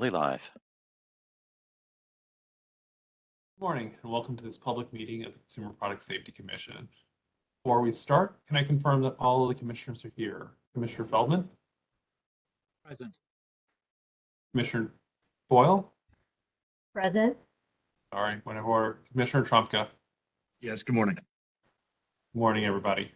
currently live. Good morning and welcome to this public meeting of the Consumer Product Safety Commission. Before we start, can I confirm that all of the commissioners are here? Commissioner Feldman, Present. Commissioner Boyle, Present. sorry, whenever, Commissioner Trumka. Yes, good morning. Good Morning, everybody.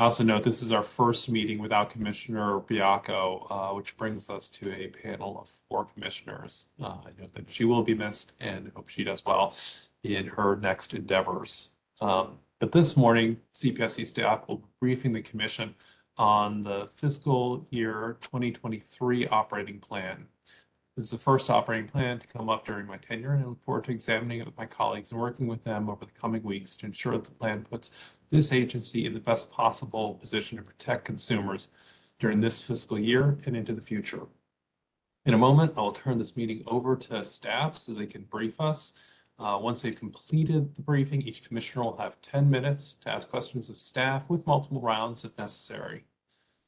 I also note this is our first meeting without Commissioner Baiocco, uh, which brings us to a panel of four commissioners. Uh, I note that she will be missed and hope she does well in her next endeavors. Um, but this morning, CPSC staff will be briefing the commission on the fiscal year 2023 operating plan. This is the first operating plan to come up during my tenure, and I look forward to examining it with my colleagues and working with them over the coming weeks to ensure that the plan puts this agency in the best possible position to protect consumers during this fiscal year and into the future. In a moment, I will turn this meeting over to staff so they can brief us. Uh, once they've completed the briefing, each commissioner will have 10 minutes to ask questions of staff with multiple rounds if necessary.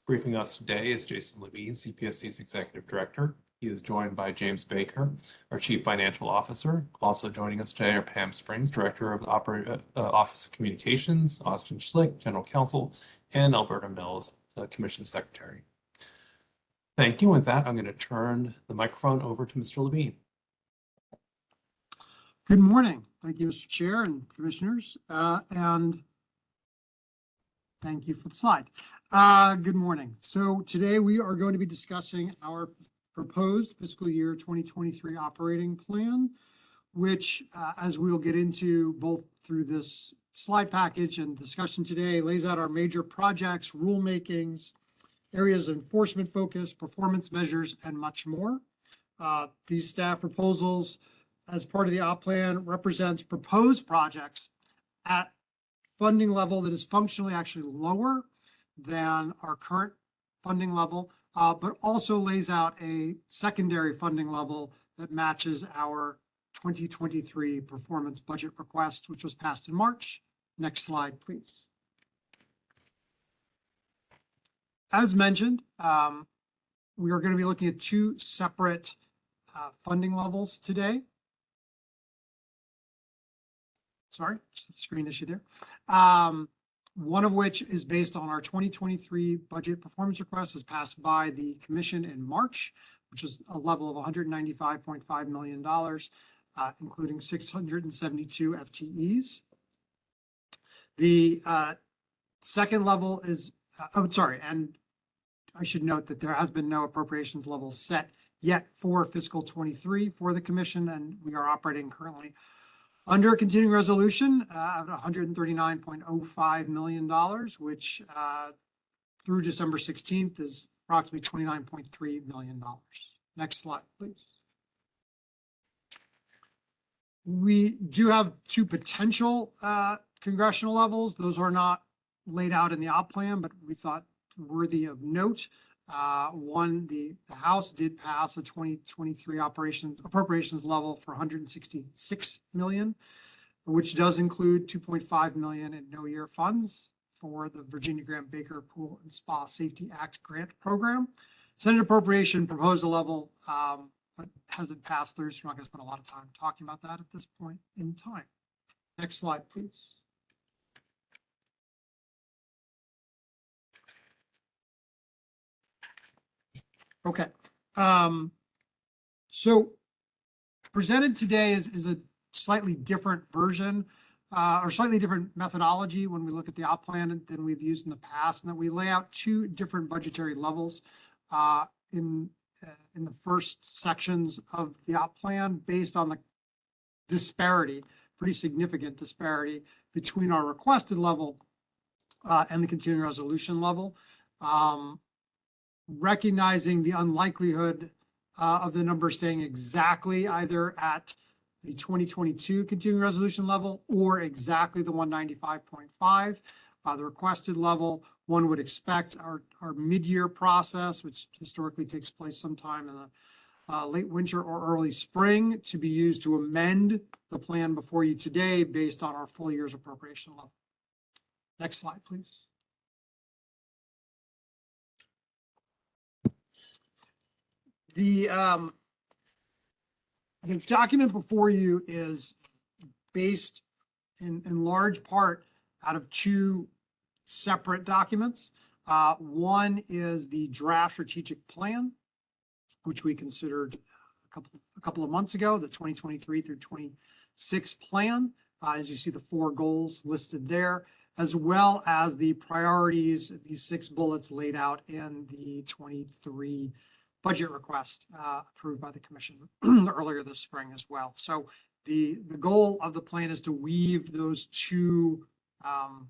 Briefing us today is Jason Levine, CPSC's Executive Director. He is joined by James Baker, our Chief Financial Officer. Also joining us today are Pam Springs, Director of the uh, Office of Communications, Austin Schlick, General Counsel, and Alberta Mills, uh, Commission Secretary. Thank you. With that, I'm going to turn the microphone over to Mr. Levine. Good morning. Thank you, Mr. Chair and Commissioners. Uh, And thank you for the slide. Good morning. So today we are going to be discussing our proposed fiscal year 2023 operating plan, which, uh, as we'll get into both through this slide package and discussion today, lays out our major projects, rulemakings, areas of enforcement focus, performance measures, and much more. Uh, These staff proposals as part of the op plan represents proposed projects at funding level that is functionally actually lower than our current funding level, uh, but also lays out a secondary funding level that matches our 2023 performance budget request, which was passed in March. Next slide, please. As mentioned, um, we are going to be looking at two separate uh, funding levels today. Sorry, screen issue there. Um, one of which is based on our 2023 budget performance request as passed by the commission in March, which is a level of $195.5 million, uh, including 672 FTEs. The uh, second level is, uh, oh, sorry, and I should note that there has been no appropriations level set yet for fiscal 23 for the commission, and we are operating currently under a continuing resolution uh, of $139.05 million, which uh, through December 16th is approximately $29.3 million. Next slide, please. We do have two potential uh, congressional levels. Those are not laid out in the op plan, but we thought worthy of note. Uh, one, the, the House did pass a 2023 operations appropriations level for 166 million, which does include 2.5 million in no year funds for the Virginia Graeme Baker Pool and Spa Safety Act grant program. Senate appropriation proposed a level, um, but hasn't passed through, so we're not going to spend a lot of time talking about that at this point in time. Next slide, please. Okay, um, so presented today is, is a slightly different version, uh, or slightly different methodology when we look at the op plan than we've used in the past, and that we lay out two different budgetary levels, uh, in, uh, in the first sections of the op plan based on the disparity, pretty significant disparity between our requested level, uh, and the continuing resolution level. Um, recognizing the unlikelihood uh, of the number staying exactly either at the 2022 continuing resolution level or exactly the 195.5. Uh, the requested level, one would expect our, our mid-year process, which historically takes place sometime in the uh, late winter or early spring, to be used to amend the plan before you today based on our full year's appropriation level. Next slide, please. The, um, The document before you is based in, in large part out of two separate documents. Uh, one is the draft strategic plan, which we considered a couple, a couple of months ago, the twenty twenty-three through twenty-six plan. Uh, as you see the four goals listed there, as well as the priorities, these six bullets laid out in the twenty-three budget request, uh, approved by the commission earlier this spring as well. So the, the goal of the plan is to weave those two, um,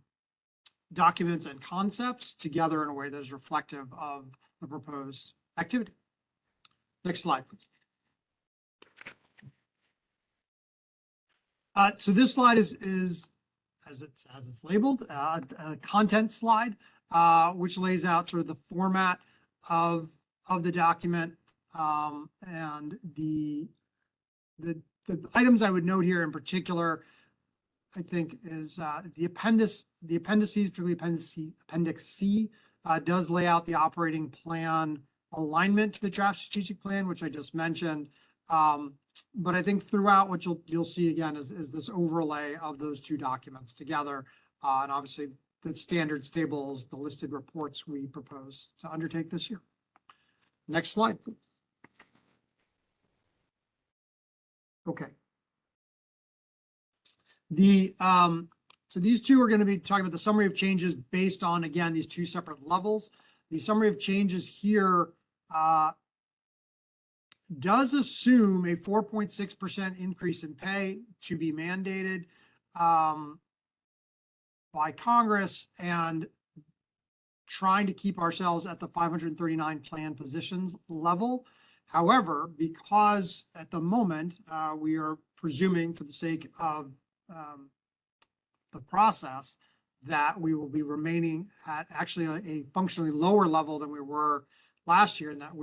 documents and concepts together in a way that is reflective of the proposed activity. Next slide, please. Uh, so this slide is, is, as it's, as it's labeled, uh, a content slide, uh, which lays out sort of the format of, of the document, um, and the, the, the items I would note here in particular, I think is, uh, the appendix, the appendices, particularly appendix C, appendix C, uh, does lay out the operating plan alignment to the draft strategic plan, which I just mentioned. Um, but I think throughout what you'll, you'll see again is, is this overlay of those two documents together. Uh, and obviously the standards tables, the listed reports we propose to undertake this year. Next slide, please. Okay. The, um, so these two are going to be talking about the summary of changes based on, again, these two separate levels. The summary of changes here, uh, does assume a four point six percent increase in pay to be mandated, um, by Congress and trying to keep ourselves at the five hundred and thirty-nine plan positions level. However, because at the moment, uh, we are presuming for the sake of, um, the process, that we will be remaining at actually a, a functionally lower level than we were last year, and that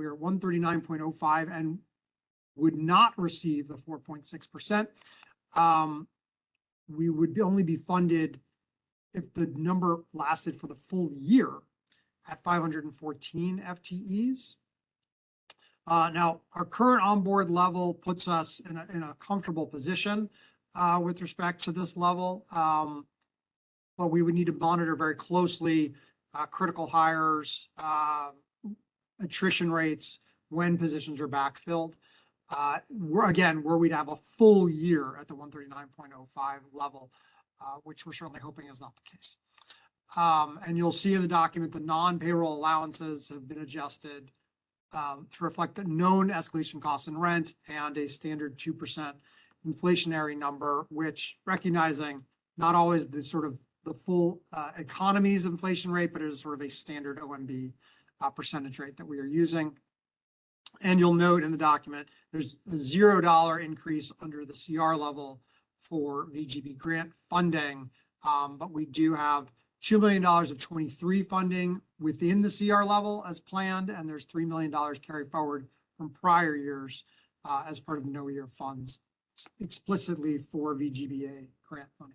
point oh five and would not receive the four point six percent. Um, we would only be funded if the number lasted for the full year at five hundred and fourteen FTEs. Uh, now, our current onboard level puts us in a, in a comfortable position, uh, with respect to this level. Um, but we would need to monitor very closely, uh, critical hires, uh, attrition rates when positions are backfilled. Uh, we're, again, where we'd have a full year at the one thirty-nine point oh five level, uh, which we're certainly hoping is not the case. Um, and you'll see in the document, the non-payroll allowances have been adjusted um, to reflect the known escalation costs in rent and a standard two percent inflationary number, which recognizing not always the sort of the full uh, economy's inflation rate, but it is sort of a standard OMB uh, percentage rate that we are using. And you'll note in the document, there's a zero dollar increase under the CR level for VGB grant funding. Um, but we do have two million dollars of twenty-three funding within the CR level as planned, and there's three million dollars carried forward from prior years uh, as part of no year funds explicitly for VGBA grant money.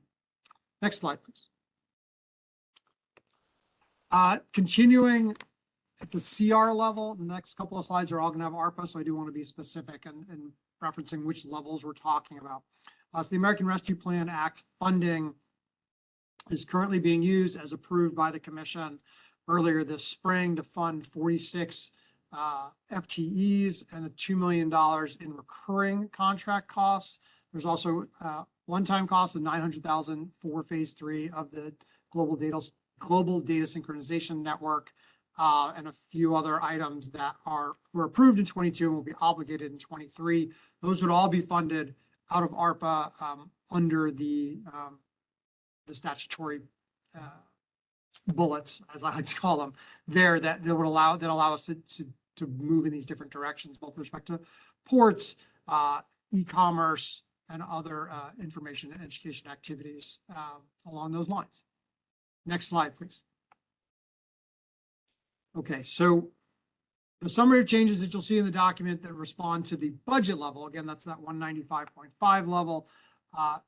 Next slide, please. Uh, continuing at the CR level, the next couple of slides are all gonna have ARPA, so I do want to be specific and, and referencing which levels we're talking about. Uh, so the American Rescue Plan Act funding is currently being used as approved by the commission earlier this spring to fund forty-six uh, FTEs and a two million dollars in recurring contract costs. There's also uh, one-time cost of nine hundred thousand for phase three of the global data, global data synchronization network uh, and a few other items that are, were approved in twenty-two and will be obligated in twenty-three. Those would all be funded out of ARPA um, under the, um, the statutory uh, bullets, as I like to call them, there that, that would allow, that allow us to, to, to move in these different directions, both with respect to ports, uh, e-commerce, and other uh, information and education activities um, along those lines. Next slide, please. Okay, so the summary of changes that you'll see in the document that respond to the budget level, again, that's that one ninety-five point five level, uh,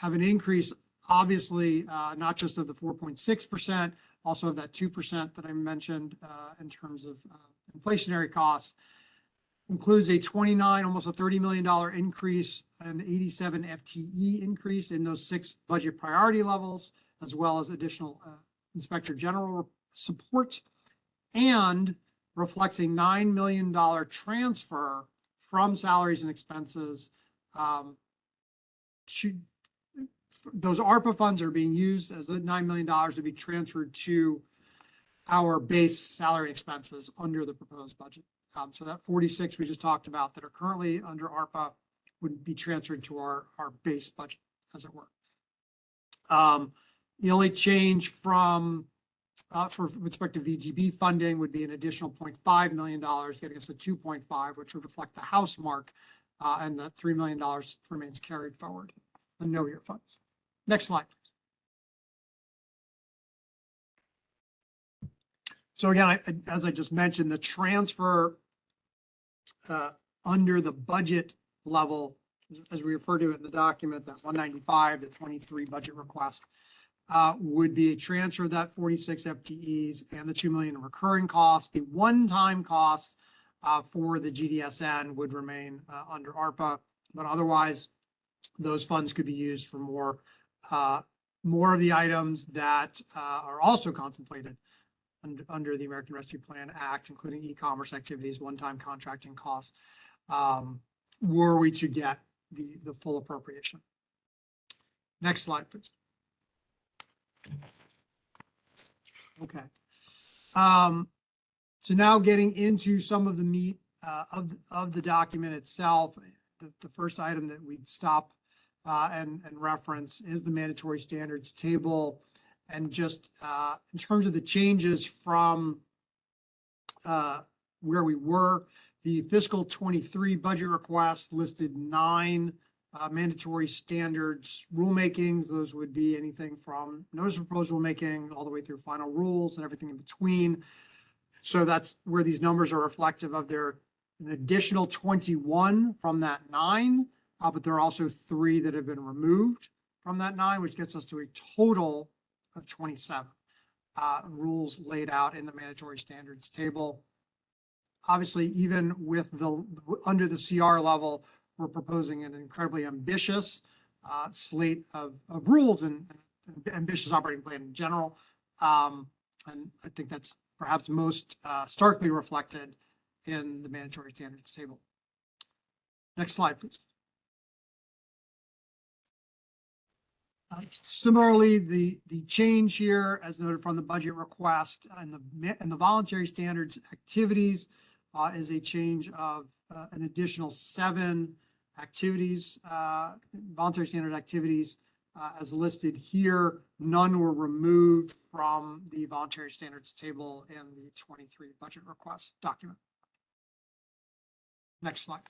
have an increase, obviously, uh, not just of the four point six percent, also of that two percent that I mentioned uh, in terms of uh, inflationary costs. includes a twenty-nine, almost a thirty million dollar increase, an eighty-seven FTE increase in those six budget priority levels, as well as additional uh, Inspector General support, and reflects a nine million dollar transfer from salaries and expenses um, to, those ARPA funds are being used as the nine million dollars to be transferred to our base salary expenses under the proposed budget. Um, so that forty-six we just talked about that are currently under ARPA would be transferred to our, our base budget, as it were. Um, the only change from, uh, for respect to VGB funding would be an additional 0.5 million dollars, getting us to two point five, which would reflect the house mark. Uh, and the three million dollars remains carried forward, the no year funds. Next slide. So again, I, as I just mentioned, the transfer uh, under the budget level, as we refer to it in the document, that one ninety-five, the twenty-three budget request, uh, would be a transfer of that forty-six FTEs and the two million in recurring costs. The one-time costs uh, for the GDSN would remain uh, under ARPA, but otherwise, those funds could be used for more, uh, more of the items that uh, are also contemplated under, under the American Rescue Plan Act, including e-commerce activities, one-time contracting costs, um, were we to get the, the full appropriation. Next slide, please. Okay. Um, so now getting into some of the meat, uh, of, of the document itself, the, the first item that we'd stop, and, and reference is the mandatory standards table. And just, uh, in terms of the changes from, uh, where we were, the fiscal twenty-three budget request listed nine, uh, mandatory standards rulemakings. Those would be anything from notice of proposed rulemaking all the way through final rules and everything in between. So that's where these numbers are reflective of their, an additional twenty-one from that nine. Uh, but there are also three that have been removed from that nine, which gets us to a total of twenty-seven. Uh, rules laid out in the mandatory standards table. Obviously, even with the, under the CR level, we're proposing an incredibly ambitious uh, slate of, of rules and and ambitious operating plan in general. Um, and I think that's perhaps most uh, starkly reflected in the mandatory standards table. Next slide, please. Uh, Similarly, the, the change here, as noted from the budget request and the, and the voluntary standards activities uh, is a change of uh, an additional seven activities, uh, voluntary standard activities uh, as listed here. None were removed from the voluntary standards table in the twenty-three budget request document. Next slide.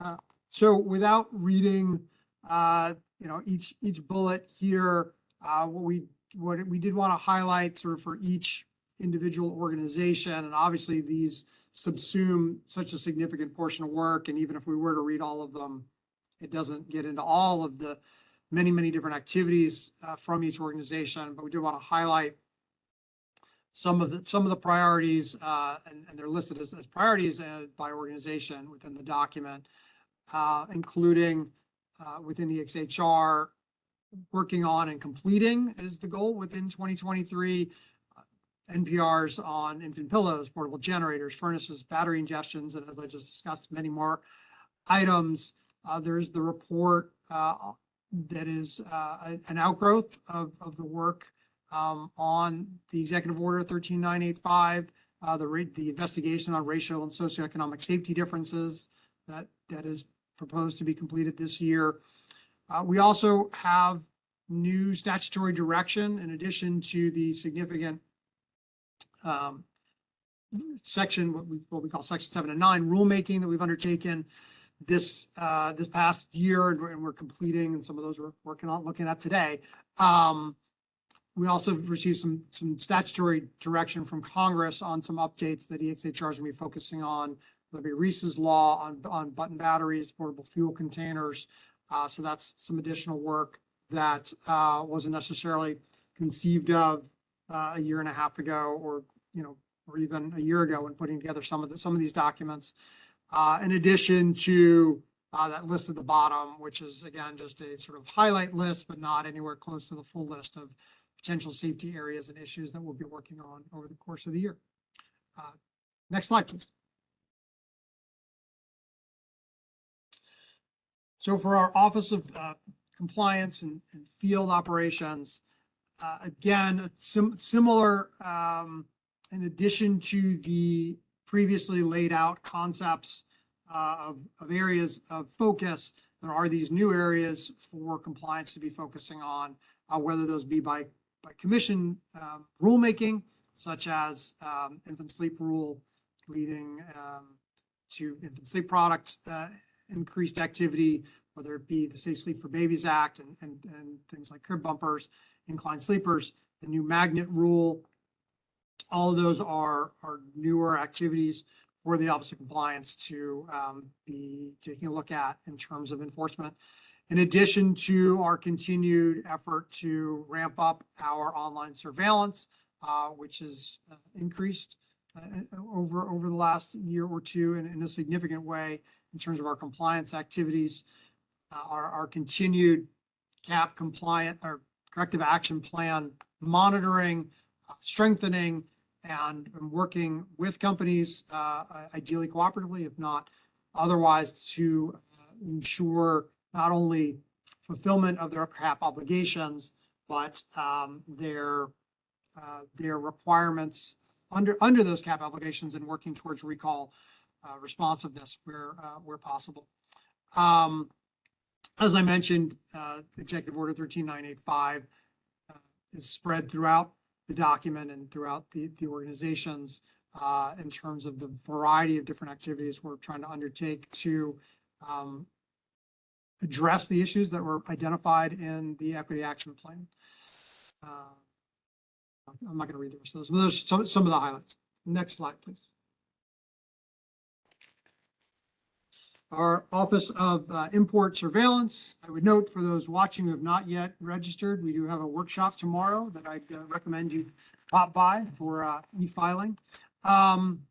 please. So without reading, uh, you know, each, each bullet here, uh, what we, what we did want to highlight sort of for each individual organization, and obviously these subsume such a significant portion of work, and even if we were to read all of them, it doesn't get into all of the many, many different activities uh, from each organization, but we do want to highlight some of the, some of the priorities, uh, and, and they're listed as, as priorities uh, by organization within the document, uh, including uh, within the XHR, working on and completing is the goal within 2023. uh, NPRs on infant pillows, portable generators, furnaces, battery ingestions, and as I just discussed, many more items. Uh, there's the report, uh, that is, uh, an outgrowth of, of the work, um, on the executive order thirteen nine eight five, uh, the the investigation on racial and socioeconomic safety differences that, that is proposed to be completed this year. Uh, we also have new statutory direction in addition to the significant um, section, what we, what we call section seven and nine rulemaking that we've undertaken this, uh, this past year and we're, and we're completing and some of those we're working on, looking at today. Um, we also received some, some statutory direction from Congress on some updates that EXHR is gonna be focusing on. There'll be Reese's Law on, on button batteries, portable fuel containers. Uh, so that's some additional work that, uh, wasn't necessarily conceived of, uh, a year and a half ago or, you know, or even a year ago when putting together some of the, some of these documents. Uh, in addition to, uh, that list at the bottom, which is again, just a sort of highlight list, but not anywhere close to the full list of potential safety areas and issues that we'll be working on over the course of the year. Uh, Next slide, please. So for our Office of uh, Compliance and, and Field Operations, uh, again, sim- similar, um, in addition to the previously laid out concepts uh, of, of areas of focus, there are these new areas for compliance to be focusing on, uh, whether those be by, by commission um, rulemaking, such as um, infant sleep rule leading um, to infant sleep products, uh, increased activity, whether it be the Safe Sleep for Babies Act and, and, and things like crib bumpers, inclined sleepers, the new magnet rule. All of those are, are newer activities for the Office of Compliance to um, be taking a look at in terms of enforcement. In addition to our continued effort to ramp up our online surveillance, uh, which has uh, increased uh, over, over the last year or two in, in a significant way in terms of our compliance activities. Uh, our, our continued CAP compliant or corrective action plan monitoring, uh, strengthening, and working with companies, uh, ideally cooperatively, if not otherwise, to uh, ensure not only fulfillment of their CAP obligations, but um, their, uh, their requirements under, under those CAP obligations and working towards recall uh, responsiveness where, uh, where possible. Um, as I mentioned, uh, Executive Order thirteen nine eight five uh, is spread throughout the document and throughout the, the organizations uh, in terms of the variety of different activities we're trying to undertake to um, address the issues that were identified in the equity action plan. Uh, I'm not going to read the rest of those, but those some, some of the highlights. Next slide, please. Our Office of uh, Import Surveillance, I would note for those watching who have not yet registered, we do have a workshop tomorrow that I'd uh, recommend you pop by for uh, e-filing. Um,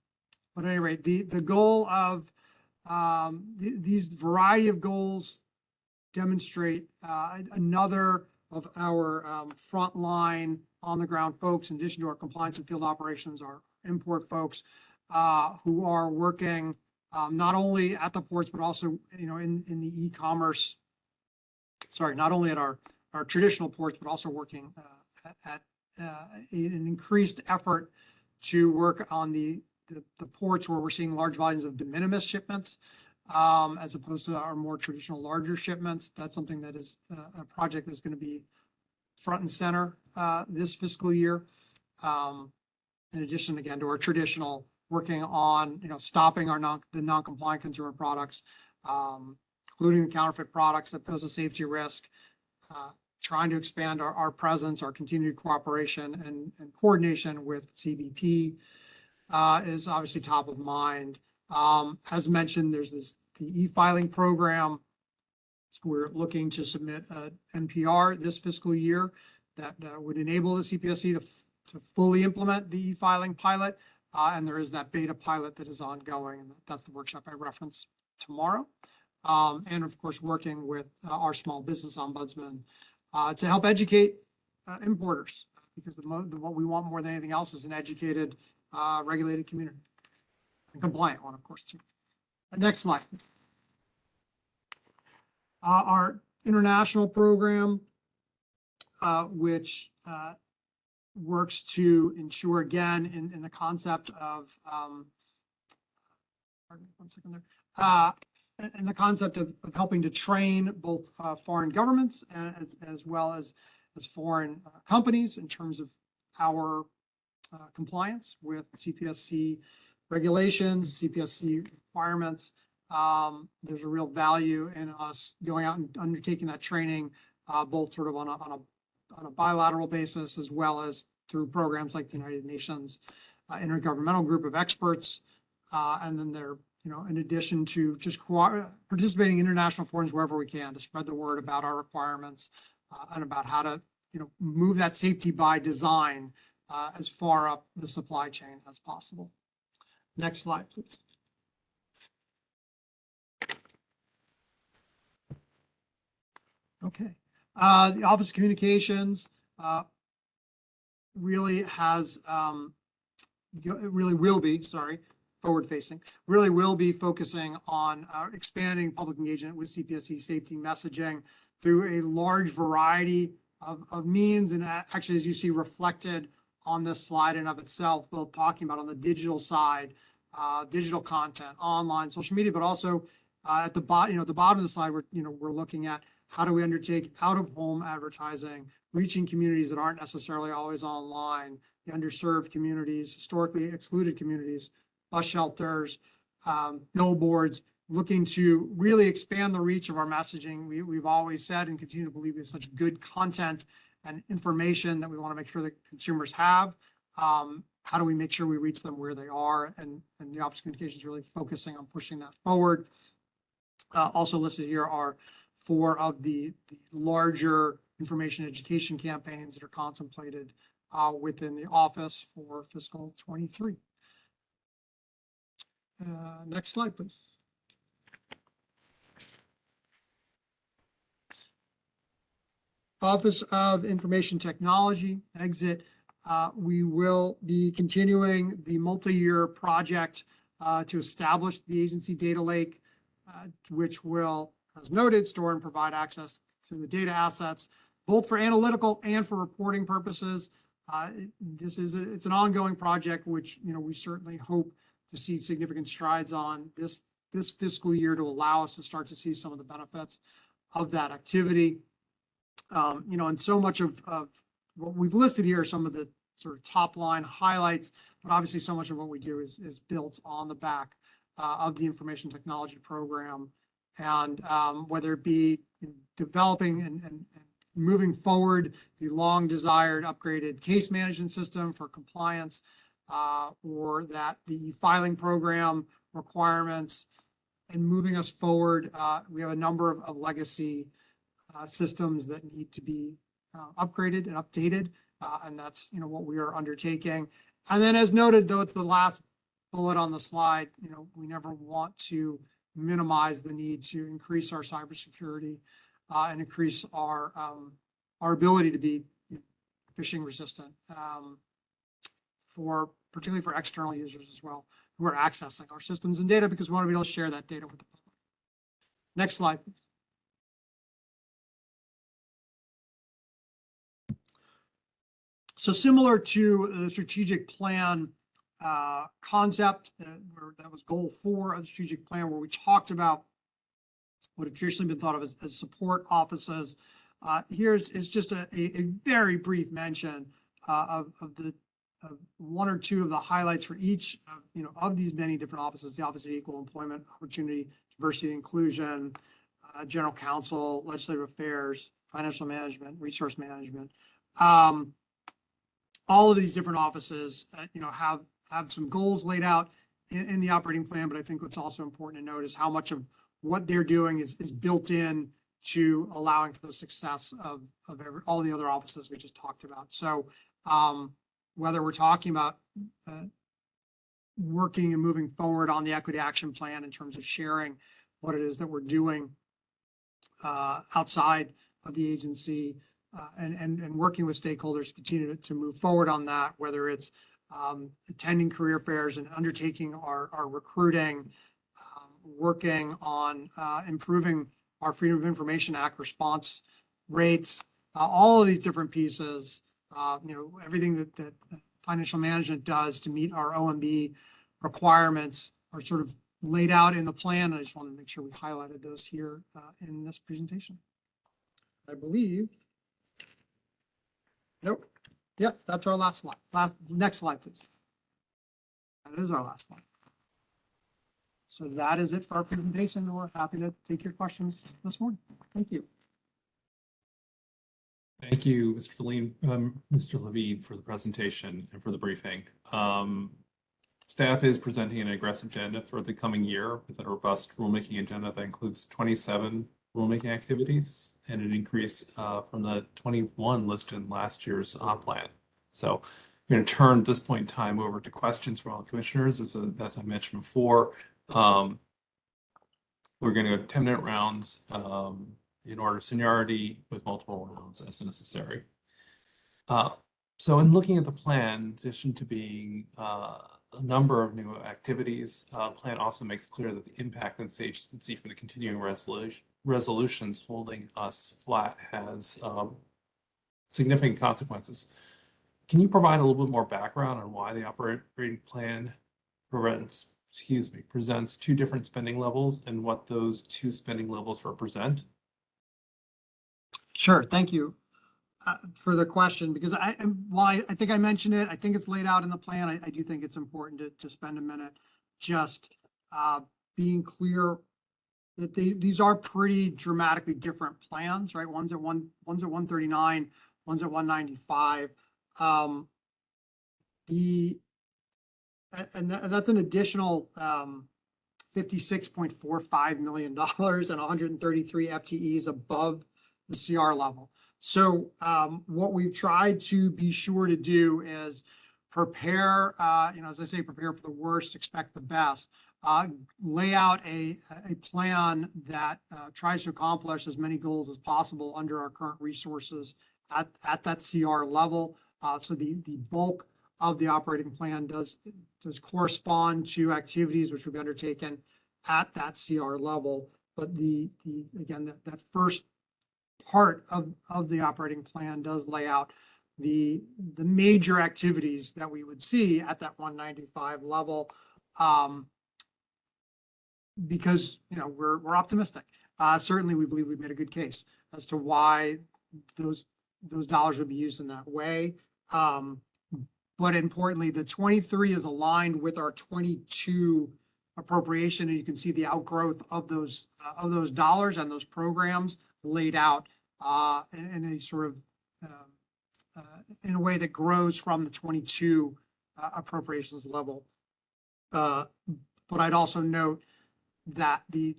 But at any rate, the, the goal of um, th- these variety of goals demonstrate uh, another of our um, frontline on-the-ground folks, in addition to our compliance and field operations, our import folks uh, who are working um, not only at the ports, but also, you know, in, in the e-commerce. Sorry, not only at our, our traditional ports, but also working uh, at, uh, an increased effort to work on the, the, the ports where we're seeing large volumes of de minimis shipments. Um, as opposed to our more traditional larger shipments. That's something that is uh, a project that's going to be front and center uh, this fiscal year. Um, in addition, again, to our traditional working on, you know, stopping our non, the non-compliant consumer products, um, including the counterfeit products that pose a safety risk, uh, trying to expand our, our presence, our continued cooperation and, and coordination with CBP uh, is obviously top of mind. Um, as mentioned, there's this, the e-filing program. We're looking to submit a NPR this fiscal year that uh, would enable the CPSC to, to fully implement the e-filing pilot. Uh, and there is that beta pilot that is ongoing, and that's the workshop I reference tomorrow. Um, and of course, working with uh, our small business ombudsman uh, to help educate uh, importers, because the the, what we want more than anything else is an educated, uh, regulated community. And compliant one, of course, too. Next slide. Uh, our international program, which, works to ensure again in, in the concept of, um, one second there, uh, the concept of, of helping to train both, uh, foreign governments as, as well as, as foreign uh, companies in terms of our, uh, compliance with CPSC regulations, CPSC requirements. Um, there's a real value in us going out and undertaking that training, uh, both sort of on a, on a, on a bilateral basis as well as through programs like the United Nations uh, Intergovernmental Group of Experts. Uh, and then they're, you know, in addition to just participating in international forums wherever we can to spread the word about our requirements uh, and about how to, you know, move that safety by design uh, as far up the supply chain as possible. Next slide, please. Okay, uh, the Office of Communications, uh, really has, um, really will be, sorry, forward facing, really will be focusing on, uh, expanding public engagement with CPSC safety messaging through a large variety of, of means. And actually, as you see reflected on this slide and of itself, both talking about on the digital side, uh, digital content, online, social media, but also, uh, at the bottom, you know, at the bottom of the slide, we're, you know, we're looking at how do we undertake out-of-home advertising, reaching communities that aren't necessarily always online, the underserved communities, historically excluded communities, bus shelters, um, billboards, looking to really expand the reach of our messaging. We, we've always said and continue to believe it's such good content and information that we want to make sure that consumers have. Um, how do we make sure we reach them where they are? And, and the Office of Communications is really focusing on pushing that forward. Uh, also listed here are four of the, the larger information education campaigns that are contemplated uh, within the office for fiscal twenty-three. Uh, next slide, please. Office of Information Technology, exit. Uh, we will be continuing the multi-year project uh, to establish the agency data lake, uh, which will, as noted, store and provide access to the data assets, both for analytical and for reporting purposes. Uh, This is, a- it's an ongoing project, which, you know, we certainly hope to see significant strides on this, this fiscal year to allow us to start to see some of the benefits of that activity. Um, you know, and so much of, of what we've listed here are some of the sort of top line highlights, but obviously so much of what we do is, is built on the back uh, of the information technology program. And um, whether it be developing and, and, and moving forward the long desired upgraded case management system for compliance, uh, or that the filing program requirements and moving us forward, uh, we have a number of, of legacy uh, systems that need to be uh, upgraded and updated. Uh, and that's, you know, what we are undertaking. And then as noted, though, it's the last bullet on the slide, you know, we never want to minimize the need to increase our cybersecurity uh, and increase our, um, our ability to be phishing resistant, um, for, particularly for external users as well, who are accessing our systems and data because we want to be able to share that data with the public. Next slide, please. So similar to the strategic plan uh, concept, uh, where that was goal four of the strategic plan, where we talked about what had traditionally been thought of as, as support offices. Uh, here's is just a, a, very brief mention uh, of, of the of one or two of the highlights for each of, you know, of these many different offices, the Office of Equal Employment Opportunity, Diversity Inclusion, uh, General Counsel, Legislative Affairs, Financial Management, Resource Management. Um, all of these different offices, you know, have, have some goals laid out in, in the operating plan, but I think what's also important to note is how much of what they're doing is, is built in to allowing for the success of, of every, all the other offices we just talked about. So, um, whether we're talking about, uh, working and moving forward on the equity action plan in terms of sharing what it is that we're doing, uh, outside of the agency, uh, and, and, and working with stakeholders to continue to, to move forward on that, whether it's, um, attending career fairs and undertaking our, our recruiting, um, working on, uh, improving our Freedom of Information Act response rates, uh, all of these different pieces, uh, you know, everything that, that financial management does to meet our OMB requirements are sort of laid out in the plan. I just wanted to make sure we highlighted those here, uh, in this presentation. I believe. Nope. Yep, that's our last slide. Last, next slide, please. That is our last slide. So that is it for our presentation. We're happy to take your questions this morning. Thank you. Thank you, Mr. Levine, um, Mr. Levine for the presentation and for the briefing. Um, staff is presenting an aggressive agenda for the coming year with a robust rulemaking agenda that includes twenty-seven rulemaking activities and an increase, uh, from the twenty-one listed in last year's on plan. So We're going to turn this point in time over to questions from all the commissioners, as, a- as I mentioned before. Um, we're going to go ten minute rounds, um, in order of seniority with multiple rounds as necessary. Uh, so in looking at the plan, in addition to being, uh, a number of new activities, uh, plan also makes clear that the impact on this agency from the continuing resolution, resolutions holding us flat has, um, significant consequences. Can you provide a little bit more background on why the operating plan prevents, excuse me, presents two different spending levels and what those two spending levels represent? Sure, thank you uh, for the question, because I, while I, I think I mentioned it, I think it's laid out in the plan. I, I do think it's important to, to spend a minute just uh, being clear that they, these are pretty dramatically different plans, right? One's at one, one's at one thirty-nine, one's at one ninety-five. Um, the, and that's an additional, um, fifty-six point four five million dollars and hundred and thirty-three FTEs above the CR level. So um, what we've tried to be sure to do is prepare, uh, you know, as I say, prepare for the worst, expect the best. Uh, lay out a, a plan that uh, tries to accomplish as many goals as possible under our current resources at, at that CR level. Uh, so the, the bulk of the operating plan does, does correspond to activities which will be undertaken at that CR level. But the, the, again, that, that first part of, of the operating plan does lay out the, the major activities that we would see at that one ninety-five level. Um, because, you know, we're, we're optimistic. Uh, certainly, we believe we've made a good case as to why those, those dollars would be used in that way. Um, but importantly, the twenty-three is aligned with our twenty-two appropriation, and you can see the outgrowth of those, uh, of those dollars and those programs laid out uh, in, in a sort of, um, uh, in a way that grows from the twenty-two uh, appropriations level. Uh, But I'd also note that the,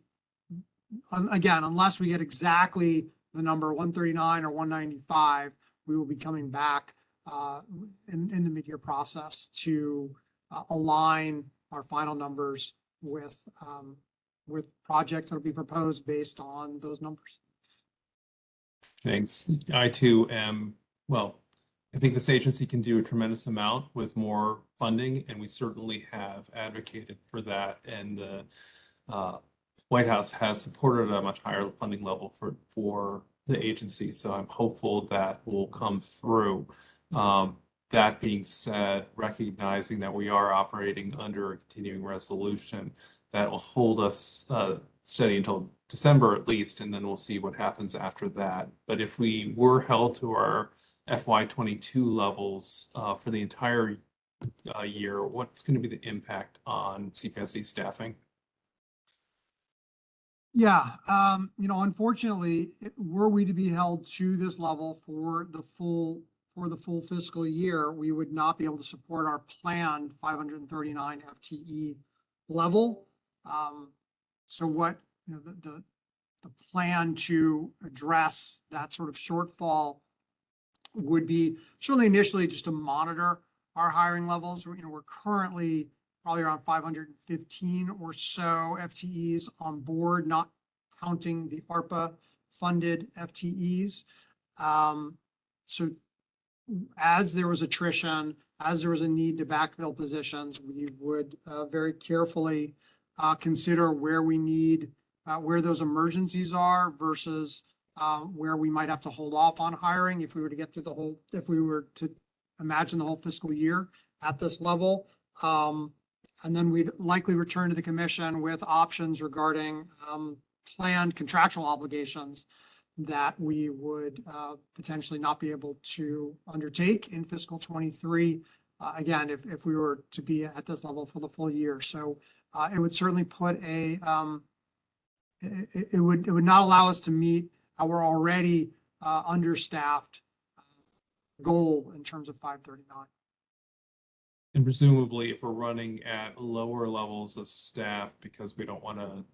again, unless we get exactly the number one thirty-nine or one ninety-five, we will be coming back uh, in, in the mid-year process to uh, align our final numbers with, um, with projects that'll be proposed based on those numbers. Thanks. I too am, well, I think this agency can do a tremendous amount with more funding, and we certainly have advocated for that. And the uh, White House has supported a much higher funding level for, for the agency. So I'm hopeful that will come through. Um, That being said, recognizing that we are operating under a continuing resolution, that will hold us uh, steady until December at least, and then we'll see what happens after that. But if we were held to our FY twenty-two levels uh, for the entire uh, year, what's going to be the impact on CPSC staffing? Yeah, um, you know, unfortunately, were we to be held to this level for the full, for the full fiscal year, we would not be able to support our planned five hundred and thirty-nine FTE level. Um, so what, you know, the, the, the plan to address that sort of shortfall would be certainly initially just to monitor our hiring levels. You know, we're currently probably around five hundred and fifteen or so FTEs on board, not counting the ARPA funded FTEs. Um, so as there was attrition, as there was a need to backfill positions, we would uh, very carefully uh, consider where we need, uh, where those emergencies are versus uh, where we might have to hold off on hiring if we were to get through the whole, if we were to imagine the whole fiscal year at this level. Um, and then we'd likely return to the commission with options regarding um, planned contractual obligations that we would uh, potentially not be able to undertake in fiscal twenty-three. Uh, Again, if, if we were to be at this level for the full year. So uh, it would certainly put a, um, it, it- would, it would not allow us to meet our already uh, understaffed uh, goal in terms of five thirty-nine. And presumably, if we're running at lower levels of staff because we don't want to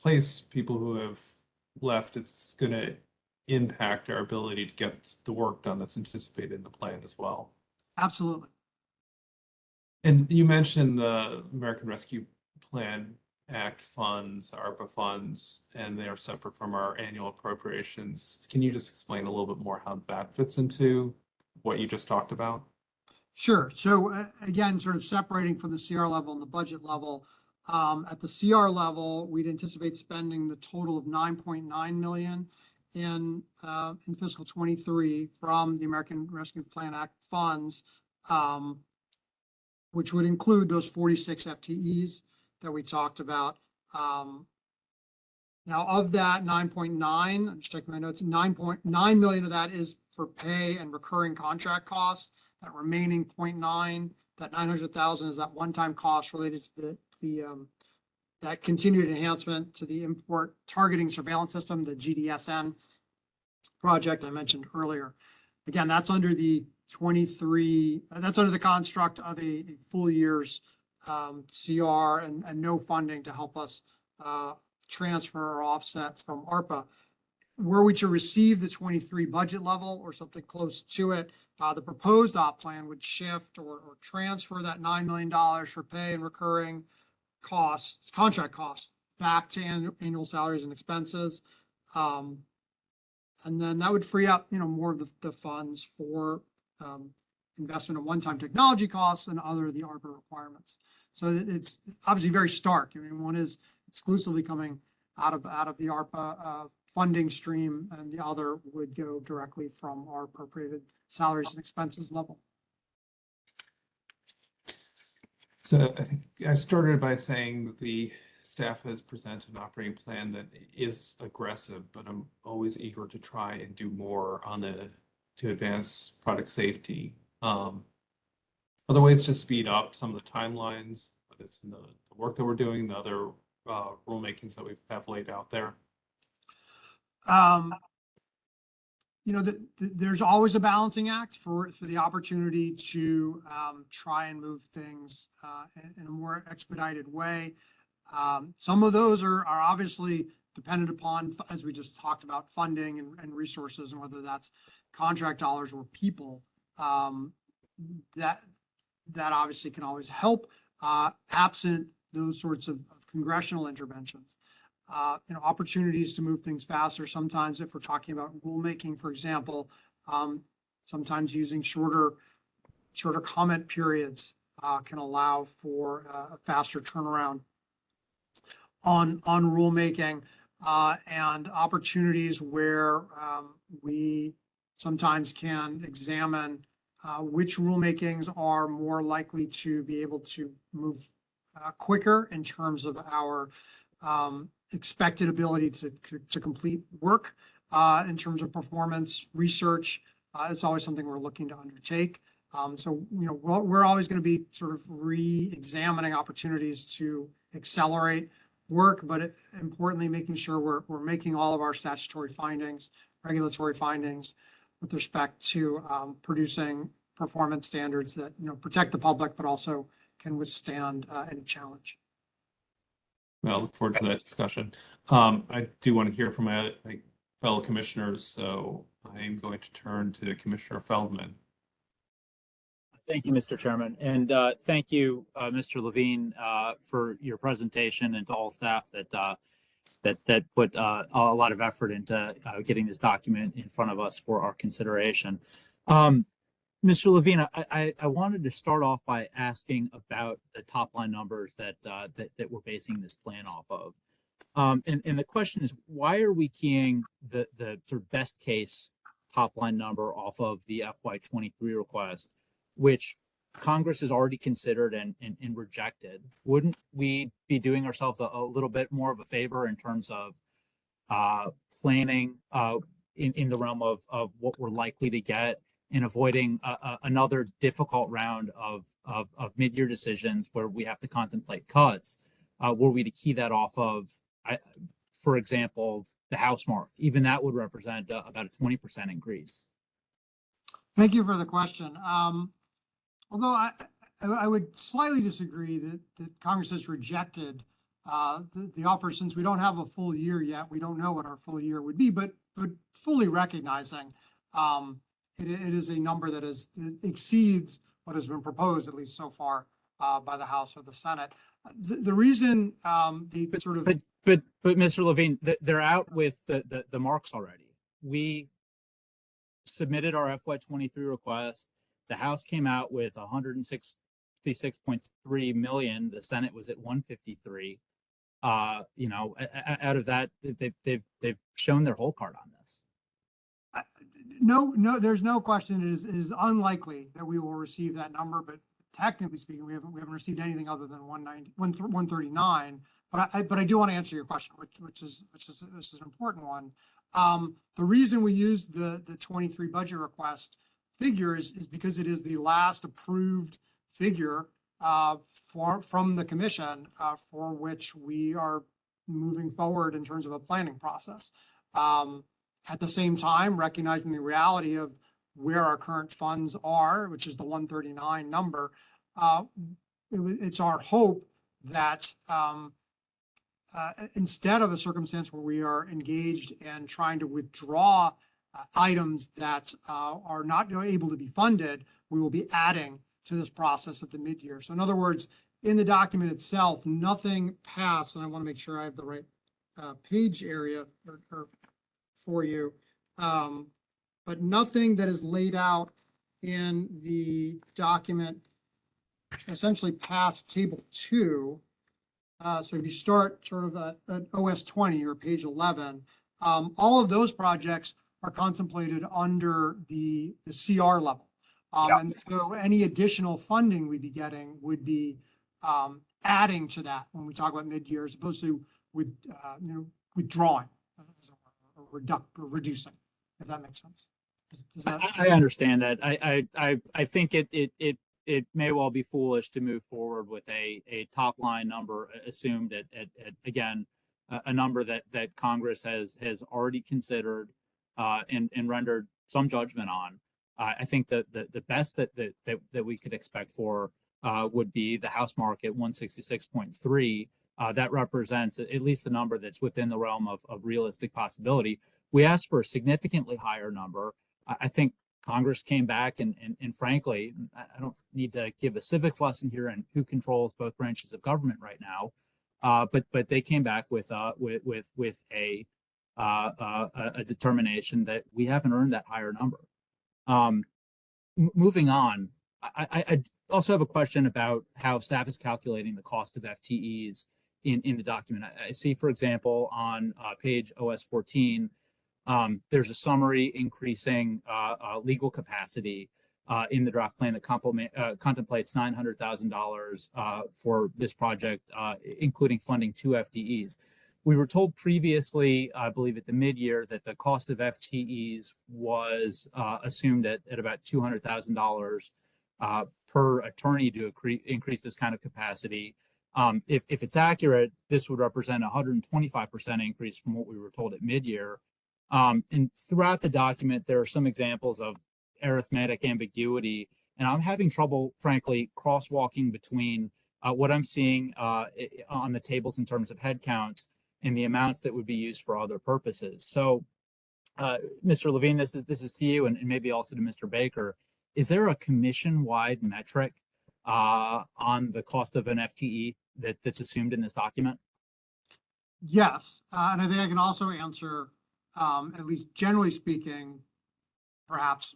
place people who have left, it's going to impact our ability to get the work done that's anticipated in the plan as well. Absolutely. And you mentioned the American Rescue Plan Act funds, ARPA funds, and they are separate from our annual appropriations. Can you just explain a little bit more how that fits into what you just talked about? Sure. So uh, again, sort of separating from the CR level and the budget level. Um, at the CR level, we'd anticipate spending the total of nine point nine million in, uh, in fiscal twenty-three from the American Rescue Plan Act funds. Um, which would include those forty-six FTEs that we talked about. Um, now of that nine point nine, I'm just checking my notes, nine point nine million of that is for pay and recurring contract costs. That remaining 0.9, that nine hundred thousand is that one-time cost related to the, the, um, that continued enhancement to the import targeting surveillance system, the GDSN project I mentioned earlier. Again, that's under the twenty-three, uh, that's under the construct of a, a full year's, um, CR and, and no funding to help us, uh, transfer or offset from ARPA. Were we to receive the twenty-three budget level or something close to it, uh, the proposed op plan would shift or, or transfer that nine million dollars for pay and recurring costs, contract costs back to annual, salaries and expenses. Um, and then that would free up, you know, more of the, the funds for, um, investment in one-time technology costs and other the ARPA requirements. So it's obviously very stark. I mean, one is exclusively coming out of, out of the ARPA, uh, funding stream and the other would go directly from our appropriated salaries and expenses level. So I think I started by saying that the staff has presented an operating plan that is aggressive, but I'm always eager to try and do more on the, to advance product safety. Um, other ways to speed up some of the timelines, whether it's in the, the work that we're doing, the other, uh, rulemakings that we have laid out there. Um, you know, the, the- there's always a balancing act for, for the opportunity to, um, try and move things, uh, in, in a more expedited way. Um, some of those are, are obviously dependent upon, as we just talked about, funding and, and resources and whether that's contract dollars or people. Um, that, that obviously can always help, uh, absent those sorts of of congressional interventions uh, opportunities to move things faster. Sometimes if we're talking about rulemaking, for example, um, sometimes using shorter, shorter comment periods, uh, can allow for uh, a faster turnaround on, on rulemaking, uh, and opportunities where, um, we sometimes can examine, uh, which rulemakings are more likely to be able to move, uh, quicker in terms of our, um, expected ability to, to, complete work, uh, in terms of performance, research. Uh, it's always something we're looking to undertake. Um, so, you know, we're, we're always going to be sort of re-examining opportunities to accelerate work, but importantly, making sure we're, we're making all of our statutory findings, regulatory findings with respect to, um, producing performance standards that, you know, protect the public, but also can withstand, uh, any challenge. I look forward to that discussion. Um, I do want to hear from my, my fellow commissioners, so I am going to turn to Commissioner Feldman. Thank you, Mr. Chairman, and uh, thank you, uh, Mr. Levine, uh, for your presentation and to all staff that uh, that that put uh, a lot of effort into uh, getting this document in front of us for our consideration. Um, Mr. Levine, I, I, I wanted to start off by asking about the top line numbers that uh, that that we're basing this plan off of. Um, and, and the question is, why are we keying the the sort of best case top line number off of the FY23 request? which Congress has already considered and, and, and rejected, wouldn't we be doing ourselves a, a little bit more of a favor in terms of uh, planning uh, in, in the realm of, of what we're likely to get and avoiding a, a, another difficult round of, of, of mid-year decisions where we have to contemplate cuts? Uh, were we to key that off of, I, for example, the house mark, even that would represent uh, about a 20% increase. Thank you for the question. Um, although I, I, I would slightly disagree that, that Congress has rejected uh, the, the offer since we don't have a full year yet. We don't know what our full year would be, but, but fully recognizing um, it, it is a number that is, exceeds what has been proposed, at least so far uh, by the House or the Senate. The, the reason, um, the sort of. But, but, but Mr. Levine, they're out with the, the, the marks already. We submitted our FY twenty-three request. The House came out with hundred and sixty-six point three million. The Senate was at one fifty-three. Uh, you know, out of that, they've, they've, they've shown their whole card on this. No, no, there's no question. It is, it is unlikely that we will receive that number, but technically speaking, we haven't, we haven't received anything other than one ninety, one, one thirty-nine. But I, but I do want to answer your question, which, which is, which is, this is an important one. Um, the reason we use the, the twenty-three budget request figures is because it is the last approved figure uh, for, from the commission, uh, for which we are moving forward in terms of a planning process. Um, at the same time, recognizing the reality of where our current funds are, which is the one thirty-nine number, uh, it it's our hope that, um, uh, instead of a circumstance where we are engaged in trying to withdraw uh, items that, uh, are not able to be funded, we will be adding to this process at the mid-year. So in other words, in the document itself, nothing passed, and I want to make sure I have the right, uh, page area or, or for you. Um, but nothing that is laid out in the document essentially past table two. Uh, so if you start sort of at, at OS twenty or page eleven, um, all of those projects are contemplated under the, the CR level. Um, Yeah. and so any additional funding we'd be getting would be, um, adding to that when we talk about mid-year as opposed to with, uh, you know, withdrawing as it were, or reduc, or reducing, if that makes sense. Does- does I, that- I I understand that. I, I, I, think it, it, it, it may well be foolish to move forward with a, a top line number uh, assumed at, at, at, again, a, a number that, that Congress has, has already considered, uh, and, and rendered some judgment on. Uh, I think that the, the best that, that, that, that we could expect for, uh, would be the House market one sixty-six point three. Uh, that represents at least a number that's within the realm of, of realistic possibility. We asked for a significantly higher number. I, think Congress came back and, and, and frankly, I, don't need to give a civics lesson here and who controls both branches of government right now. Uh, but, but they came back with, uh, with, with, with a, uh, uh, a- determination that we haven't earned that higher number. Um, moving on, I, I, I also have a question about how staff is calculating the cost of FTEs in, in the document. I, see, for example, on, uh, page OS fourteen, um, there's a summary increasing, uh, uh, legal capacity, uh, in the draft plan that complement, uh, contemplates nine hundred thousand dollars, uh, for this project, including funding two FTEs. We were told previously, I believe at the mid-year, that the cost of FTEs was, assumed at, at about two hundred thousand dollars, uh, per attorney to increase this kind of capacity. Um, if, if it's accurate, this would represent a hundred and twenty-five percent increase from what we were told at mid-year. Um, and throughout the document, there are some examples of arithmetic ambiguity, and I'm having trouble, frankly, crosswalking between uh, what I'm seeing uh, on the tables in terms of headcounts and the amounts that would be used for other purposes. So, uh, Mr. Levine, this is this is to you, and, and maybe also to Mr. Baker. Is there a commission-wide metric uh, on the cost of an FTE that, that's assumed in this document? Yes, uh, and I think I can also answer, um, at least generally speaking, perhaps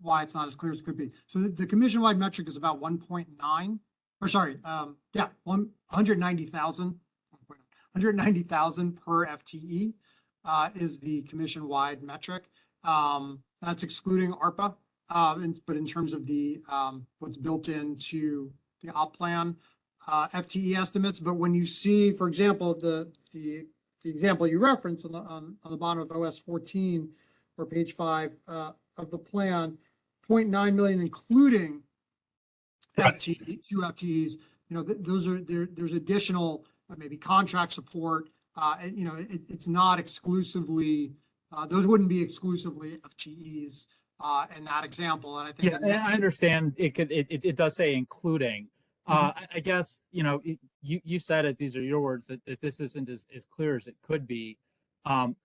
why it's not as clear as it could be. So the, the commission-wide metric is about one point nine, or sorry, um, yeah, one hundred ninety thousand, hundred ninety thousand per FTE, uh, is the commission-wide metric. Um, that's excluding ARPA, uh, but in terms of the, um, what's built into the op plan, uh, FTE estimates, but when you see, for example, the, the, the example you referenced on the, on, on the bottom of OS fourteen or page five, uh, of the plan, 0.9 million, including Right. FTE, two FTEs, you know, th- those are, there, there's additional, uh, maybe contract support, uh, and, you know, it, it's not exclusively, uh, those wouldn't be exclusively FTEs, uh, in that example, and I think. Yeah, I understand it could, it, it, it does say including. Uh, I, guess, you know, you, you said it, these are your words, that, that this isn't as, as clear as it could be. Um,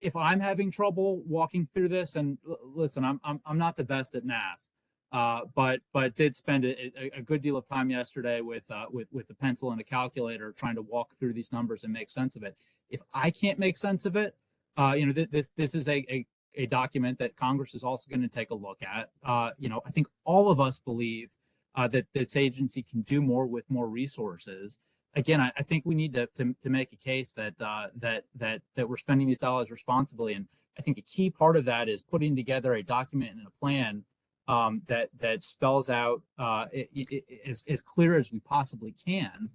if I'm having trouble walking through this and listen, I'm, I'm, I'm not the best at math. Uh, but, but did spend a, a, a good deal of time yesterday with, uh, with, with a pencil and a calculator trying to walk through these numbers and make sense of it. If I can't make sense of it, uh, you know, th- this, this is a, a, a document that Congress is also going to take a look at. Uh, you know, I think all of us believe uh, that this agency can do more with more resources. Again, I, I think we need to, to, to make a case that, uh, that, that, that we're spending these dollars responsibly. And I think a key part of that is putting together a document and a plan um, that, that spells out uh, i- i- i- as, as clear as we possibly can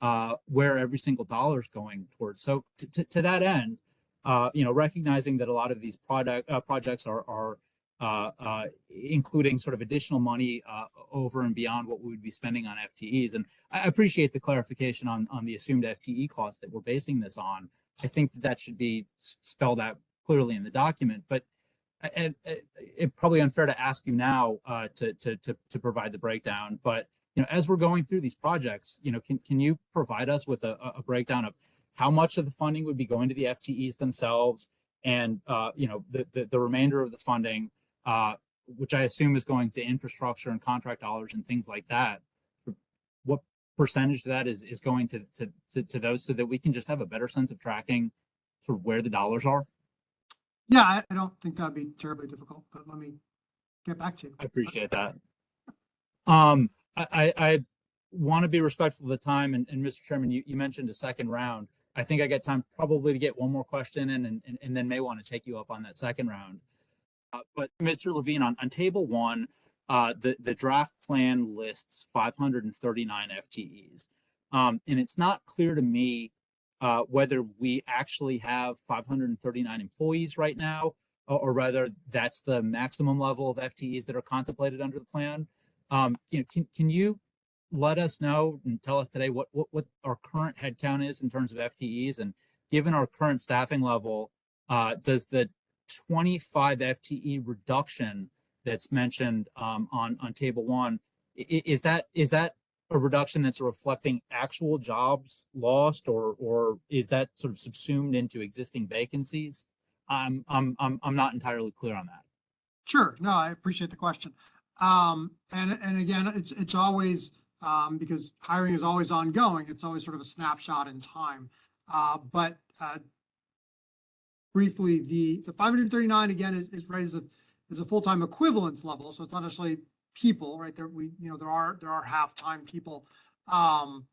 uh, where every single dollar is going towards. So to, to, that end, uh, you know, recognizing that a lot of these product uh, projects are are including sort of additional money uh, over and beyond what we would be spending on FTEs. And I appreciate the clarification on on the assumed FTE cost that we're basing this on. I think that that should be spelled out clearly in the document. But and it, it probably unfair to ask you now uh, to, to to to provide the breakdown. But you know, as we're going through these projects, you know, can can you provide us with a, a breakdown of how much of the funding would be going to the FTEs themselves, and uh, you know, the, the the remainder of the funding, uh, which I assume is going to infrastructure and contract dollars and things like that. What percentage of that is is going to to to, to those, so that we can just have a better sense of tracking sort of where the dollars are? Yeah, I, I don't think that'd be terribly difficult, but let me get back to you. I appreciate that. Um, I, I, I want to be respectful of the time and, and Mr. Chairman, you, you mentioned a second round. I think I got time probably to get one more question in and, and, and then may want to take you up on that second round. Uh, but Mr. Levine, on, on table one, uh, the, the draft plan lists five hundred and thirty-nine FTEs. Um, and it's not clear to me, uh, whether we actually have five hundred and thirty-nine employees right now, or, or whether that's the maximum level of FTEs that are contemplated under the plan. Um, you know, can, can you let us know and tell us today what, what, what our current headcount is in terms of FTEs? And given our current staffing level, uh, does the 25 FTE reduction that's mentioned, um, on, on table one, is that, is that a reduction that's reflecting actual jobs lost or, or is that sort of subsumed into existing vacancies? I'm, I'm, I'm, I'm not entirely clear on that. Sure, no, I appreciate the question. Um, and, and again, it's, it's always, um, because hiring is always ongoing, it's always sort of a snapshot in time. Uh, but, uh, briefly, the, the five hundred and thirty-nine again is, is right as a, is a full-time equivalence level, so it's not necessarily people, right? There, we, you know, there are, there are half-time people. Um,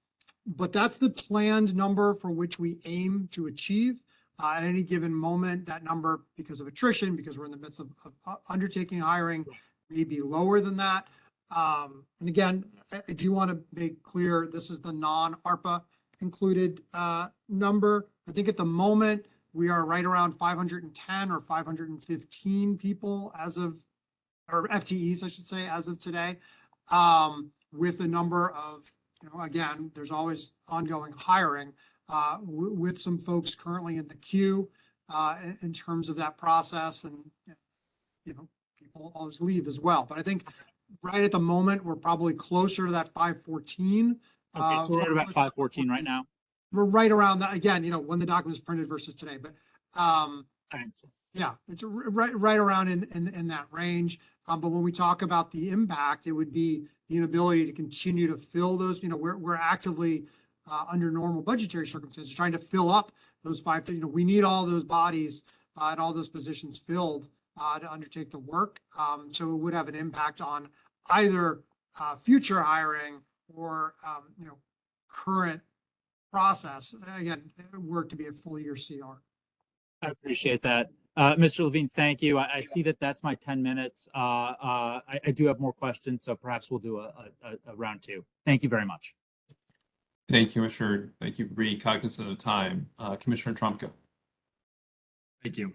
but that's the planned number for which we aim to achieve. Uh, at any given moment, that number, because of attrition, because we're in the midst of, of uh, undertaking hiring, may be lower than that. Um, and again, I, I do want to make clear, this is the non-ARPA included, uh, number. I think at the moment, we are right around five hundred and ten or five hundred and fifteen people as of, or FTEs, I should say, as of today. Um, with a number of, you know, again, there's always ongoing hiring, uh, with some folks currently in the queue, uh, in, terms of that process and, you know, people always leave as well. But I think right at the moment, we're probably closer to that five fourteen. Okay, so we're at about 514 right now. We're right around that, again, you know, when the document is printed versus today, but, um, yeah, it's right, right around in, in, in that range. Um, but when we talk about the impact, it would be the inability to continue to fill those, you know, we're, we're actively, uh, under normal budgetary circumstances, trying to fill up those five, you know, we need all those bodies, uh, and all those positions filled, uh, to undertake the work. Um, so it would have an impact on either, uh, future hiring or, um, you know, current process. Again, work to be a full year CR. I appreciate that. Uh, Mr. Levine, thank you. I, I see that that's my 10 minutes. Uh, uh, I, I do have more questions, so perhaps we'll do a, a, a- a round two. Thank you very much. Thank you, Commissioner. Thank you for being cognizant of time. Uh, Commissioner Trumka. Thank you.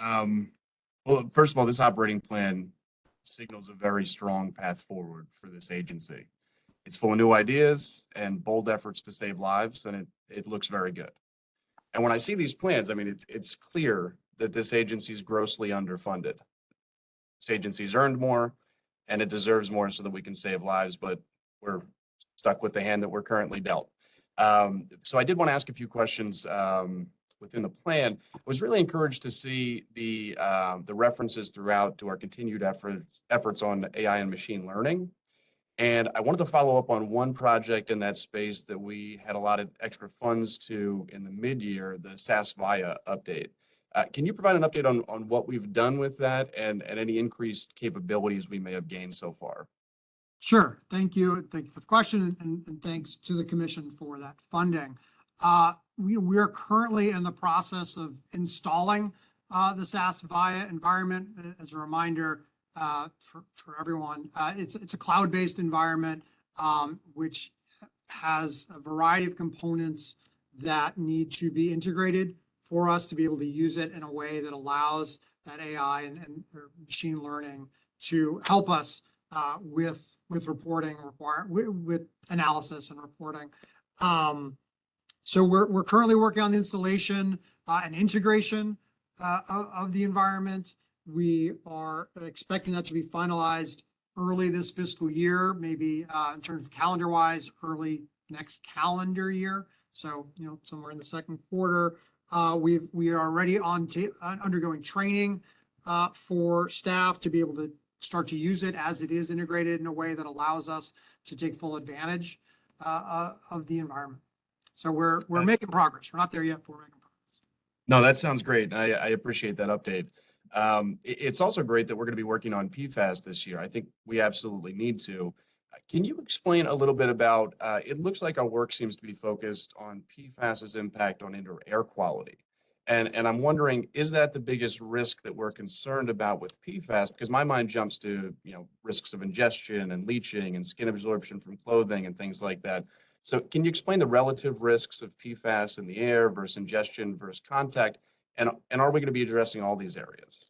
Um, well, first of all, this operating plan signals a very strong path forward for this agency. It's full of new ideas and bold efforts to save lives, and it, it looks very good. And when I see these plans, I mean, it's, it's clear that this agency is grossly underfunded. This agency's earned more and it deserves more so that we can save lives, but we're stuck with the hand that we're currently dealt. Um, so I did want to ask a few questions, um, within the plan. I Was really encouraged to see the, um, the references throughout to our continued efforts, efforts on AI and machine learning. And I wanted to follow up on one project in that space that we had a lot of extra funds to in the mid-year, the SAS Viya update. Uh, can you provide an update on, on what we've done with that and, and any increased capabilities we may have gained so far? Sure. Thank you. Thank you for the question and, and thanks to the commission for that funding. Uh, we, we are currently in the process of installing, uh, the SAS Viya environment. As a reminder, uh, for, for everyone, uh, it's, it's a cloud-based environment, um, which has a variety of components that need to be integrated for us to be able to use it in a way that allows that AI and, machine learning to help us uh, with, with reporting with, analysis and reporting. Um, so we're, we're currently working on the installation, and integration, of the environment. We are expecting that to be finalized early this fiscal year, maybe, uh, in terms of calendar wise, early next calendar year. So, you know, somewhere in the second quarter. Uh, we've, we are already on, uh, undergoing training, uh, for staff to be able to start to use it as it is integrated in a way that allows us to take full advantage uh, uh, of the environment. So we're, we're making progress. We're not there yet, but we're making progress. No, that sounds great. I, I appreciate that update. Um, it's also great that we're going to be working on PFAS this year. I think we absolutely need to. Uh, Can you explain a little bit about, uh, it looks like our work seems to be focused on PFAS's impact on indoor air quality. And, and I'm wondering, is that the biggest risk that we're concerned about with PFAS? Because my mind jumps to, you know, risks of ingestion and leaching and skin absorption from clothing and things like that. So can you explain the relative risks of PFAS in the air versus ingestion versus contact? And, and are we going to be addressing all these areas?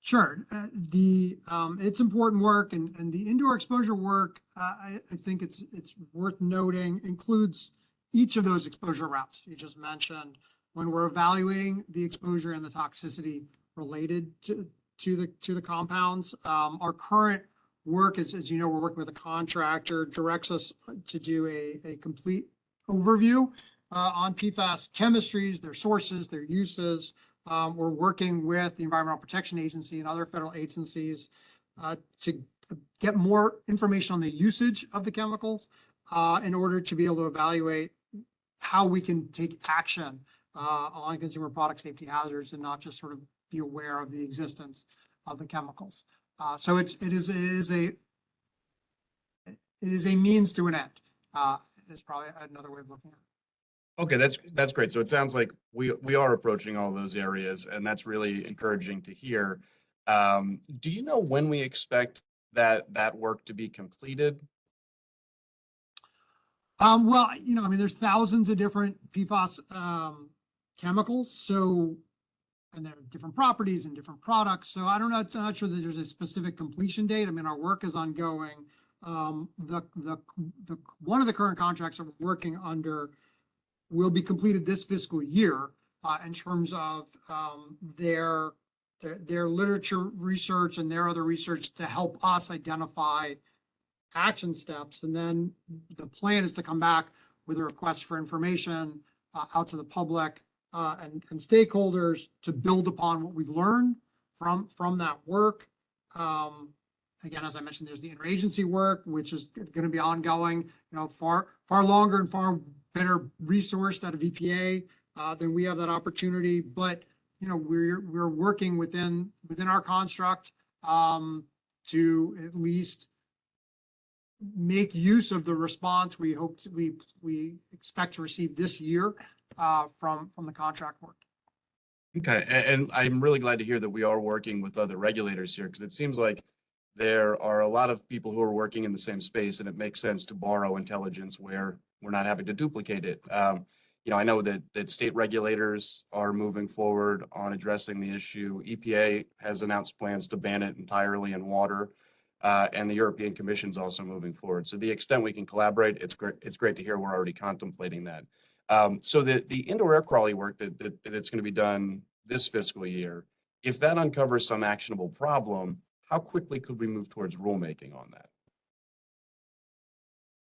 Sure. Uh, the, um, it's important work and, and the indoor exposure work, uh, I, I think it's, it's worth noting includes each of those exposure routes you just mentioned when we're evaluating the exposure and the toxicity related to, to the, to the compounds. Um, our current work is, as you know, we're working with a contractor, directs us to do a, a complete overview uh, on PFAS chemistries, their sources, their uses, um, we're working with the Environmental Protection Agency and other federal agencies uh, to get more information on the usage of the chemicals uh, in order to be able to evaluate how we can take action uh, on consumer product safety hazards and not just sort of be aware of the existence of the chemicals. Uh, so it's, it is, it is a, it is a means to an end, uh, is probably another way of looking at it. Okay, that's, that's great. So it sounds like we, we are approaching all those areas and that's really encouraging to hear. Um, do you know when we expect that, that work to be completed? Um, well, you know, I mean, there's thousands of different PFAS, um, chemicals, so, and there are different properties and different products, so I don't know, I'm not sure that there's a specific completion date. I mean, our work is ongoing. Um, the, the, the, one of the current contracts that we're working under will be completed this fiscal year, uh, in terms of, um, their, their, their literature research and their other research to help us identify action steps. And then the plan is to come back with a request for information uh, out to the public uh, and, and stakeholders to build upon what we've learned from, from that work. Um, again, as I mentioned, there's the interagency work, which is going to be ongoing, you know, far, far longer and far better resourced out of EPA uh, than we have that opportunity. But, you know, we're, we're working within, within our construct um, to at least make use of the response we hope, to- we, we expect to receive this year uh, from, from the contract work. Okay, a- and, I'm really glad to hear that we are working with other regulators here because it seems like there are a lot of people who are working in the same space and it makes sense to borrow intelligence where we're not having to duplicate it. Um, you know, I know that, that state regulators are moving forward on addressing the issue. EPA has announced plans to ban it entirely in water. Uh, and the European Commission is also moving forward. So the extent we can collaborate, it's great, it's great to hear we're already contemplating that. Um, so the, the indoor air quality work that, that, that it's going to be done this fiscal year, if that uncovers some actionable problem, how quickly could we move towards rulemaking on that?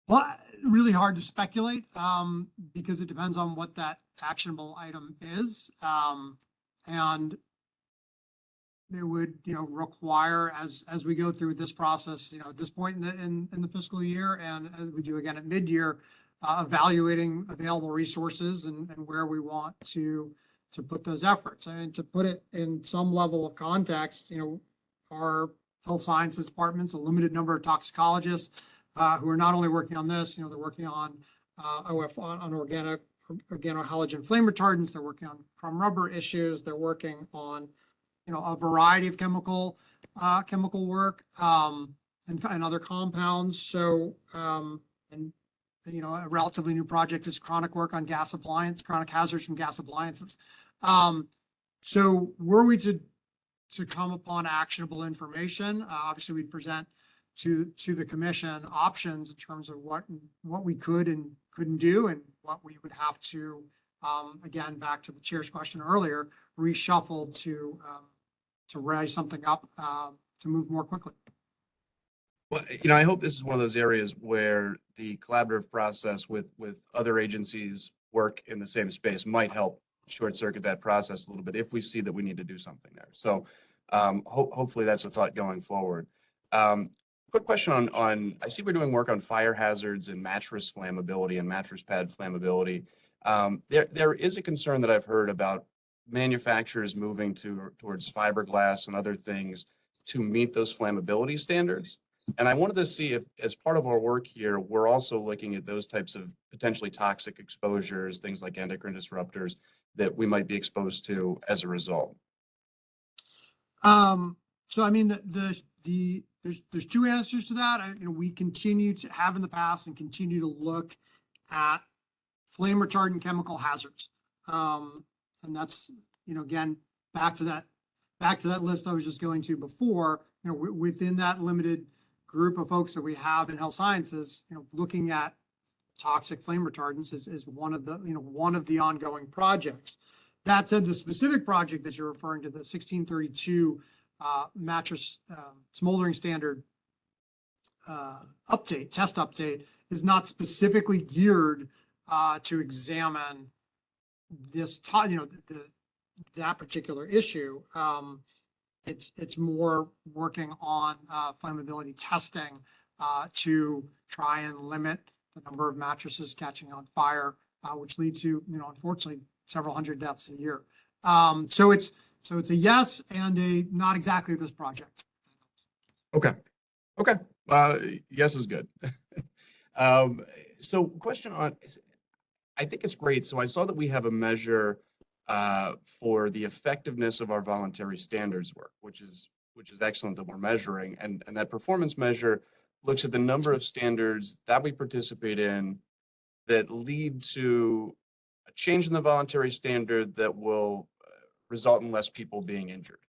Well, really hard to speculate, um, because it depends on what that actionable item is. Um, and it would, you know, require as, as we go through this process, you know, at this point in the, in, in the fiscal year and as we do again at mid-year, uh, evaluating available resources and, and where we want to, to put those efforts. And to put it in some level of context, you know, our health sciences department's a limited number of toxicologists, uh, who are not only working on this, you know, they're working on, uh, OF, on, on organic, organohalogen flame retardants, they're working on crumb rubber issues, they're working on, you know, a variety of chemical, uh, chemical work, um, and, and other compounds. So, um, and, you know, a relatively new project is chronic work on gas appliance, chronic hazards from gas appliances. Um, so were we to, to come upon actionable information, uh, obviously we'd present to, to the commission options in terms of what, what we could and couldn't do and what we would have to, um, again, back to the chair's question earlier, reshuffle to, um, to raise something up, uh, to move more quickly. Well, you know, I hope this is one of those areas where the collaborative process with, with other agencies work in the same space might help short circuit that process a little bit if we see that we need to do something there. So um, ho- hopefully that's a thought going forward. Um, quick question on, on, I see we're doing work on fire hazards and mattress flammability and mattress pad flammability. Um, there, there is a concern that I've heard about manufacturers moving to, towards fiberglass and other things to meet those flammability standards. And I wanted to see if, as part of our work here, we're also looking at those types of potentially toxic exposures, things like endocrine disruptors that we might be exposed to as a result. Um, so I mean, the, the, the, there's, there's two answers to that. I, you know, we continue to have in the past and continue to look at flame retardant chemical hazards. Um, and that's, you know, again, back to that, back to that list I was just going to before, you know, within that limited group of folks that we have in health sciences, you know, looking at toxic flame retardants is, is one of the, you know, one of the ongoing projects. That said, the specific project that you're referring to, the sixteen thirty-two uh, mattress um, smoldering standard uh, update, test update, is not specifically geared uh, to examine this, you know, the- the, that particular issue. Um, It's, it's more working on uh, flammability testing uh, to try and limit the number of mattresses catching on fire, uh, which lead to, you know, unfortunately, several hundred deaths a year. Um, So it's, so it's a yes and a not exactly this project. Okay, okay, uh, yes is good. Um, so question on, I think it's great. So I saw that we have a measure uh, for the effectiveness of our voluntary standards work, which is, which is excellent that we're measuring. And, and that performance measure looks at the number of standards that we participate in that lead to a change in the voluntary standard that will uh, result in less people being injured.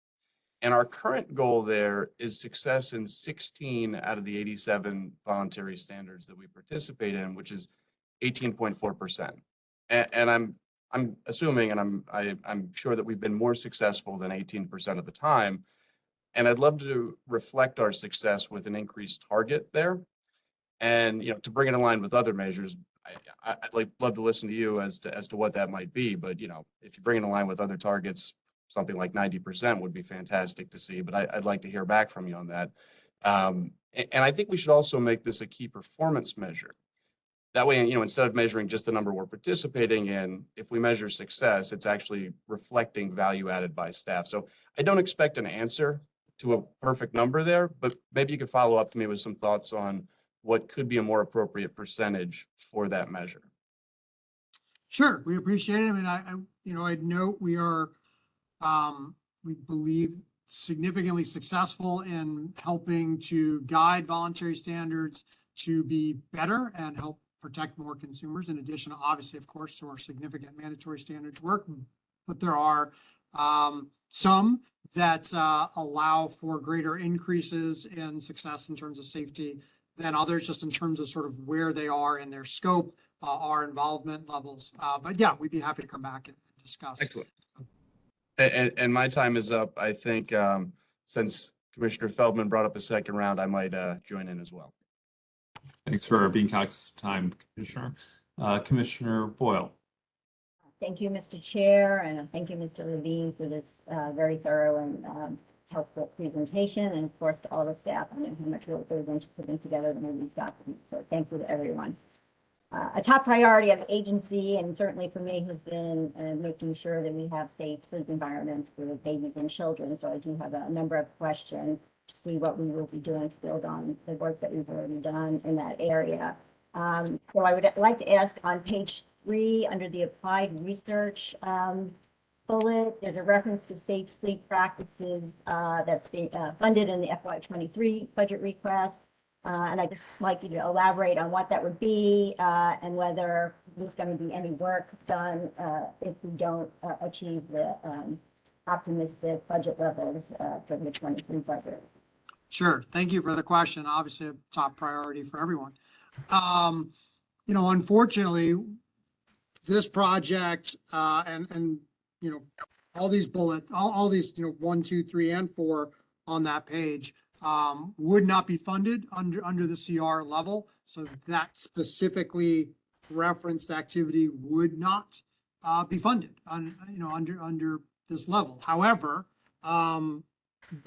And our current goal there is success in sixteen out of the eighty-seven voluntary standards that we participate in, which is eighteen point four percent. And, and I'm, I'm assuming, and I'm, I, I'm sure that we've been more successful than eighteen percent of the time. And I'd love to reflect our success with an increased target there. And, you know, to bring it in line with other measures, I, I'd like, love to listen to you as to, as to what that might be, but, you know, if you bring it in line with other targets, something like ninety percent would be fantastic to see, but I, I'd like to hear back from you on that. Um, a- and, I think we should also make this a key performance measure. That way, you know, instead of measuring just the number we're participating in, if we measure success, it's actually reflecting value added by staff. So I don't expect an answer to a perfect number there, but maybe you could follow up to me with some thoughts on what could be a more appropriate percentage for that measure. Sure, we appreciate it. I mean, I, I, you know, I'd note we are, um, we believe significantly successful in helping to guide voluntary standards to be better and help protect more consumers in addition, obviously, of course, to our significant mandatory standards work. But there are, um, some that, uh, allow for greater increases in success in terms of safety than others, just in terms of sort of where they are in their scope, uh, our involvement levels. Uh, but yeah, we'd be happy to come back and discuss. Excellent. And, and my time is up. I think, um, since Commissioner Feldman brought up a second round, I might, uh, join in as well. Thanks for being cognizant of time, Commissioner. Uh, Commissioner Boyle. Thank you, Mr. Chair, and thank you, Mr. Levine, for this uh, very thorough and um, helpful presentation, and of course to all the staff. I know how much work goes into putting together the these documents, so thank you to everyone. Uh, A top priority of agency, and certainly for me, has been uh, making sure that we have safe sleep environments for babies and children. So I do have a number of questions to see what we will be doing to build on the work that we've already done in that area. Um, So I would like to ask on page three, under the applied research um, bullet, there's a reference to safe sleep practices uh, that's being uh, funded in the FY twenty-three budget request. Uh, And I'd just like you to elaborate on what that would be uh, and whether there's going to be any work done uh, if we don't uh, achieve the um, optimistic budget levels for the twenty-three budget. Sure. Thank you for the question. Obviously, a top priority for everyone. Um, you know, unfortunately, this project, uh, and, and, you know, all these bullet, all, all these, you know, one, two, three, and four on that page, um, would not be funded under, under the CR level. So that specifically referenced activity would not, uh, be funded on, you know, under, under this level. However, um,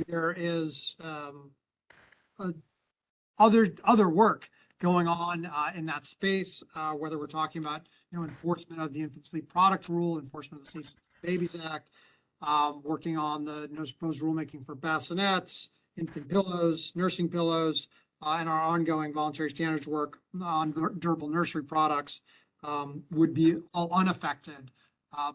there is um, uh, other other work going on uh, in that space, uh, whether we're talking about you know enforcement of the infant sleep product rule, enforcement of the Safe Babies Act, um, working on the no proposed rulemaking for bassinets, infant pillows, nursing pillows, uh, and our ongoing voluntary standards work on durable nursery products um, would be all unaffected uh,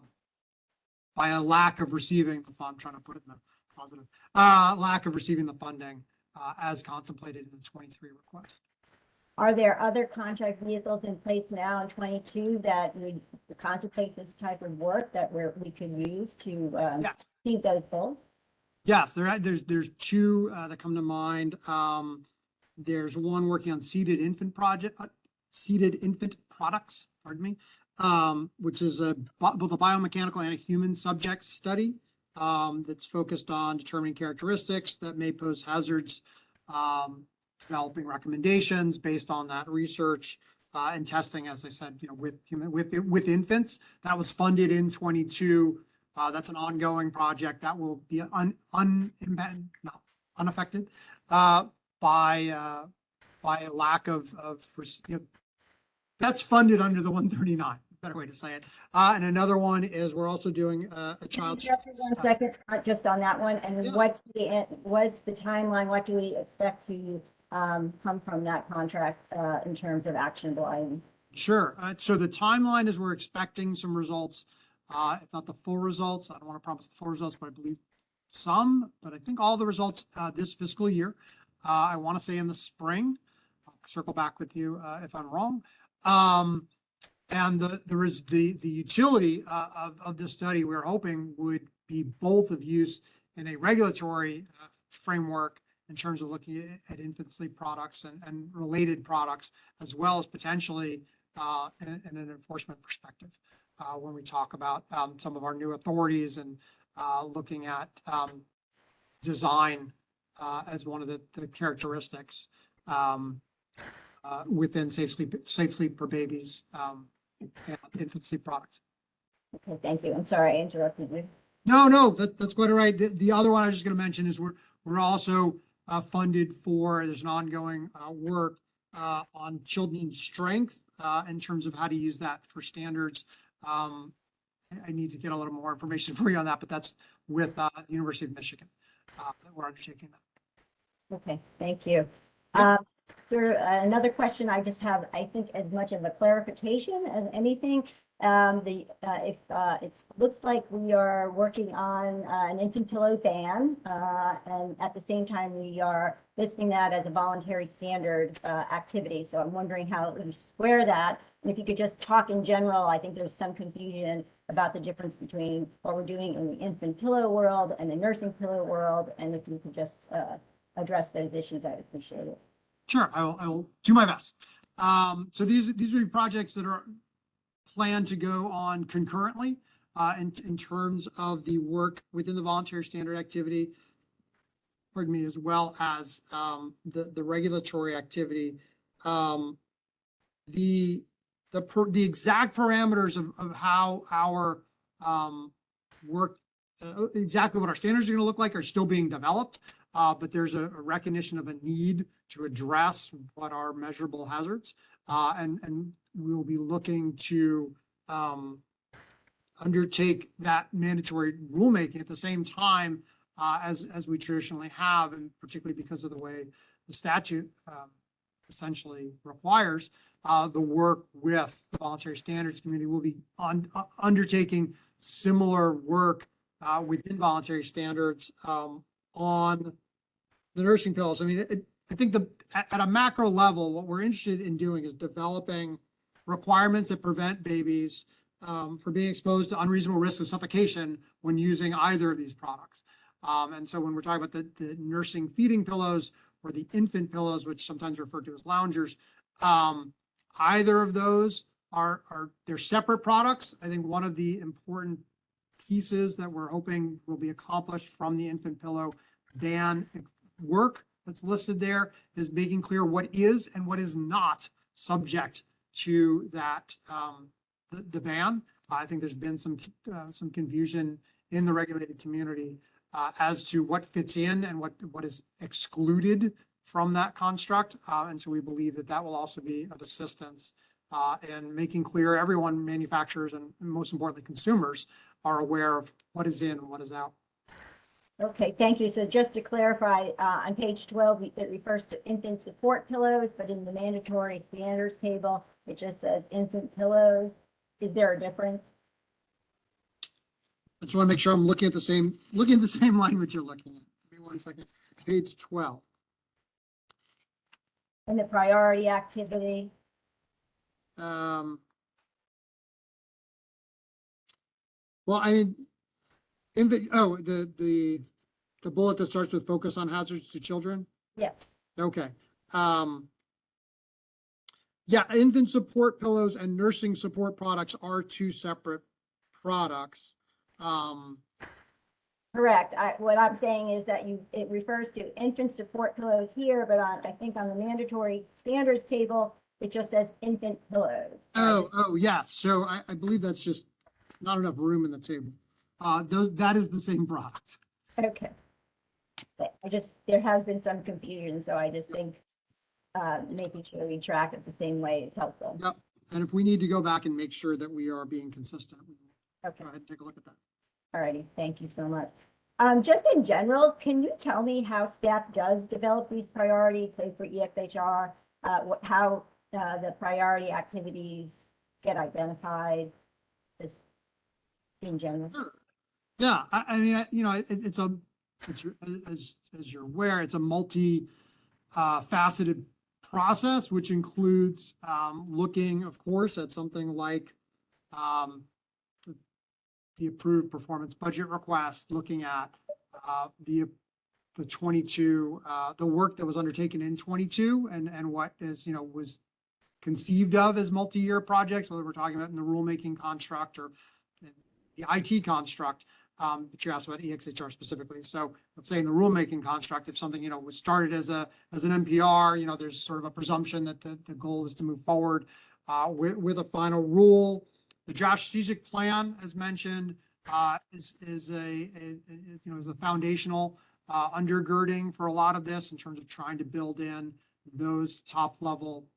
by a lack of receiving the fund. I'm trying to put it in the positive, uh, lack of receiving the funding, uh, as contemplated in the twenty-three request. Are there other contract vehicles in place now in twenty-two that would contemplate this type of work that we're, we could use to, um, Yes, achieve those goals? yes, there, are- there's, there's two, uh, that come to mind. Um, there's one working on seated infant project, uh, seated infant products, pardon me, um, which is a, both a biomechanical and a human subject study, um, that's focused on determining characteristics that may pose hazards, um, developing recommendations based on that research, uh, and testing, as I said, you know, with human, with, with infants. That was funded in twenty-two. Uh, that's an ongoing project that will be un, un, no, unaffected, uh, by, uh, by a lack of, of, you know, that's funded under the one thirty-nine, better way to say it. Uh, and another one is we're also doing a, a child. One second, uh, just on that one, and Yeah. what's the, what's the timeline, what do we expect to, um, come from that contract, uh, in terms of actionable items? Sure. Uh, so the timeline is we're expecting some results, uh, if not the full results. I don't want to promise the full results, but I believe some, but I think all the results, uh, this fiscal year. Uh, I want to say in the spring. I'll circle back with you, uh, if I'm wrong. Um, and the, there is the, the utility, uh, of, of this study, we're hoping would be both of use in a regulatory framework in terms of looking at- infant sleep products and, and related products, as well as potentially uh, in, in an enforcement perspective. Uh, when we talk about, um, some of our new authorities and, uh, looking at, um, design, uh, as one of the, the characteristics, um, uh, within safe sleep, safe sleep for babies, um, and infant sleep products. Okay, thank you. I'm sorry I interrupted you. No, no, that, that's quite all right. The, the other one I was just gonna mention is we're, we're also, uh, funded for, there's an ongoing, uh, work, uh, on children's strength, uh, in terms of how to use that for standards. Um, I, need to get a little more information for you on that, but that's with, uh, the University of Michigan, uh, that we're undertaking that. Okay, thank you. Um, There, another question I just have, I think as much of a clarification as anything. Um, the, uh, if, uh, it looks like we are working on, uh, an infant pillow ban, uh, and at the same time, we are listing that as a voluntary standard, uh, activity. So I'm wondering how to square that. And if you could just talk in general, I think there's some confusion about the difference between what we're doing in the infant pillow world and the nursing pillow world. And if you could just, uh, address those issues, I'd appreciate it. Sure, I will, I will do my best. Um, so these, these are projects that are planned to go on concurrently, uh, in, in terms of the work within the voluntary standard activity. Pardon me, as well as, um, the, the regulatory activity, Um, the, the, per- the exact parameters of, of how our, um, work, uh, exactly what our standards are gonna look like are still being developed. Uh, but there's a a recognition of a need to address what are measurable hazards. Uh, and, and we'll be looking to, um, undertake that mandatory rulemaking at the same time, uh, as, as we traditionally have, and particularly because of the way the statute, um, essentially requires, uh, the work with the voluntary standards community will be on, uh, undertaking similar work, uh, within voluntary standards, um, on the nursing pills. I mean, it, I think the, at, at a macro level, what we're interested in doing is developing requirements that prevent babies um, from being exposed to unreasonable risk of suffocation when using either of these products. Um, and so when we're talking about the, the nursing feeding pillows or the infant pillows, which sometimes referred to as loungers, um, either of those are, are, they're separate products. I think one of the important pieces that we're hoping will be accomplished from the infant pillow ban work that's listed there is making clear what is and what is not subject to that, um, the, the ban. I think there's been some, uh, some confusion in the regulated community, uh, as to what fits in and what, what is excluded from that construct. Uh, and so we believe that that will also be of assistance, uh, in making clear everyone, manufacturers and most importantly, consumers are aware of what is in and what is out. Okay, thank you. So just to clarify, uh, on page twelve, it refers to infant support pillows, but in the mandatory standards table, it just says infant pillows. Is there a difference? I just want to make sure I'm looking at the same, looking at the same language you're looking at. Give me one second. Page twelve. In the priority activity? Um. Well, I mean, infant, oh, the, the, the bullet that starts with focus on hazards to children? Yes. Okay, um. Yeah, infant support pillows and nursing support products are two separate products. Um, Correct. I, what I'm saying is that you, it refers to infant support pillows here, but on, I think on the mandatory standards table, it just says infant pillows. oh, oh, yeah, so I, I believe that's just not enough room in the table. Uh, those, that is the same product. Okay. But I just, there has been some confusion, so I just think, uh, making sure we track it the same way is helpful. Yep, and if we need to go back and make sure that we are being consistent, we will Okay, go ahead and take a look at that. alrighty, thank you so much. Um, just in general, can you tell me how staff does develop these priorities, say for EXHR? Uh, what, how, uh, the priority activities get identified? Just in general? Yeah, I, I mean, I- you know, it, it's a, it's, as, as you're aware, it's a multi, uh, faceted process, which includes, um, looking, of course, at something like, um, the- the approved performance budget request, looking at, uh, the, the twenty-two, uh, the work that was undertaken in twenty-two and, and what is, you know, was conceived of as multi-year projects, whether we're talking about in the rulemaking construct or the IT construct, um, but you asked about EXHR specifically. So let's say in the rulemaking construct, if something, you know, was started as a, as an NPR, you know, there's sort of a presumption that the, the goal is to move forward, uh, with, with a final rule. The draft strategic plan, as mentioned, uh, is, is a, a, a- you know, is a foundational, uh, undergirding for a lot of this in terms of trying to build in those top level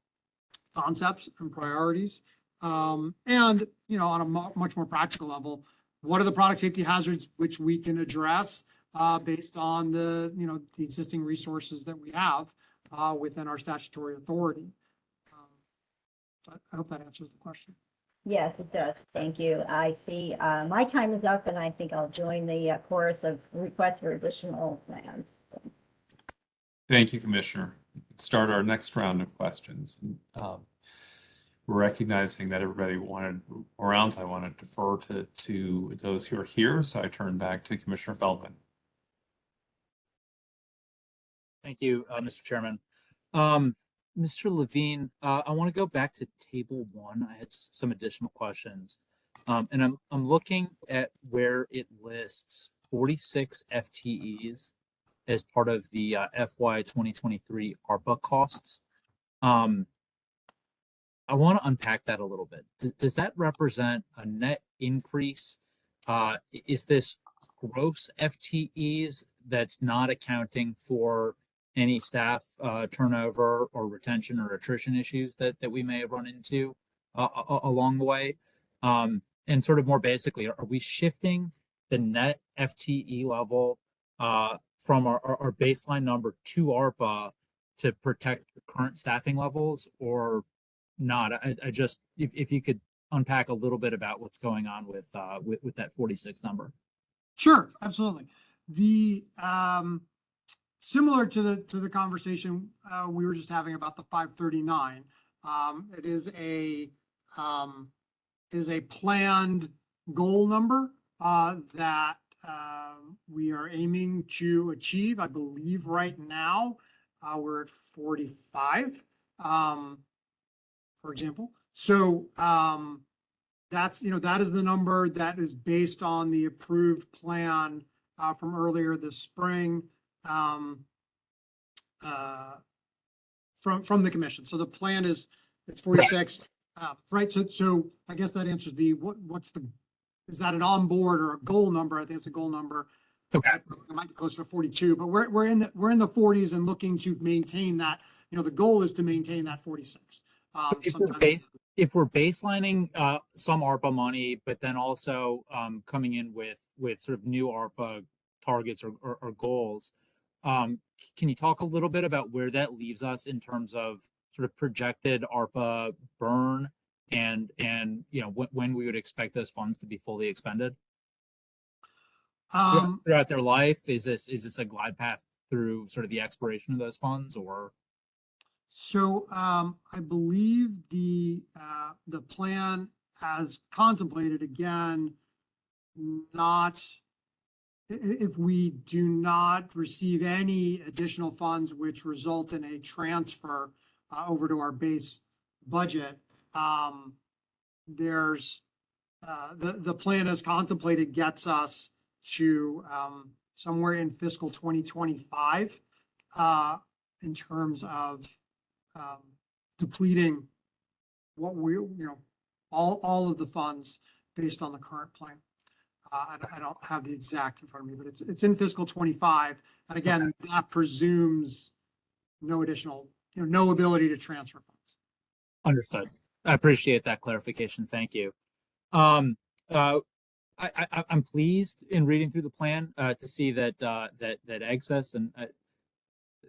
concepts and priorities. Um, and, you know, on a much more practical level, what are the product safety hazards which we can address uh, based on the, you know, the existing resources that we have uh, within our statutory authority? Um, I- I hope that answers the question. Yes, it does. Thank you. I see, uh, my time is up and I think I'll join the uh, chorus of requests for additional plans. Thank you, Commissioner. Start our next round of questions. Um, Recognizing that everybody wanted around, I want to defer to, to those who are here, so I turn back to Commissioner Feldman. Thank you, uh, Mr. Chairman. Um, Mr. Levine, uh, I want to go back to table one. I had some additional questions. Um, and I'm, I'm looking at where it lists forty-six FTEs as part of the uh, FY twenty twenty-three ARPA costs. Um, I want to unpack that a little bit. D- Does that represent a net increase? Uh, is this gross FTEs that's not accounting for any staff uh, turnover or retention or attrition issues that that we may have run into uh, along the way? Um, and sort of more basically, are, we shifting the net FTE level uh, from our, our, our baseline number to ARPA to protect current staffing levels or not? I, I just, if, if you could unpack a little bit about what's going on with, uh, with, with that 46 number. Sure, absolutely. The, um, similar to the, to the conversation, uh, we were just having about the five thirty-nine. Um, it is a, um, is a planned goal number, uh, that, um, we are aiming to achieve. I believe right now, uh, we're at forty-five, um, for example. So, um, that's, you know, that is the number that is based on the approved plan uh, from earlier this spring. um, uh, From, from the commission. So the plan is, it's forty-six, uh, right? So, so I guess that answers the, what, what's the, is that an on-board or a goal number? I think it's a goal number. Okay. It might be closer to forty-two, but we're, we're in the, we're in the forties and looking to maintain that, you know, the goal is to maintain that forty-six. Um, If we're base- if we're baselining uh some ARPA money, but then also um coming in with with sort of new ARPA targets or or, or goals, um, can you talk a little bit about where that leaves us in terms of sort of projected ARPA burn and and you know when when we would expect those funds to be fully expended throughout- Um, throughout their life? Is this is this a glide path through sort of the expiration of those funds or? So um, I believe the, uh, the plan has contemplated again, not, if we do not receive any additional funds which result in a transfer uh, over to our base budget, um, there's, uh, the, the plan as contemplated gets us to um, somewhere in fiscal twenty twenty-five uh, in terms of um, depleting what we, you know, all, all of the funds based on the current plan. Uh, I, don't- I don't have the exact in front of me, but it's, it's in fiscal twenty-five. And again, that presumes no additional, you know, no ability to transfer funds. Understood. I appreciate that clarification. Thank you. Um, uh, I, I, I- I'm pleased in reading through the plan, uh, to see that, uh, that, that excess and, uh,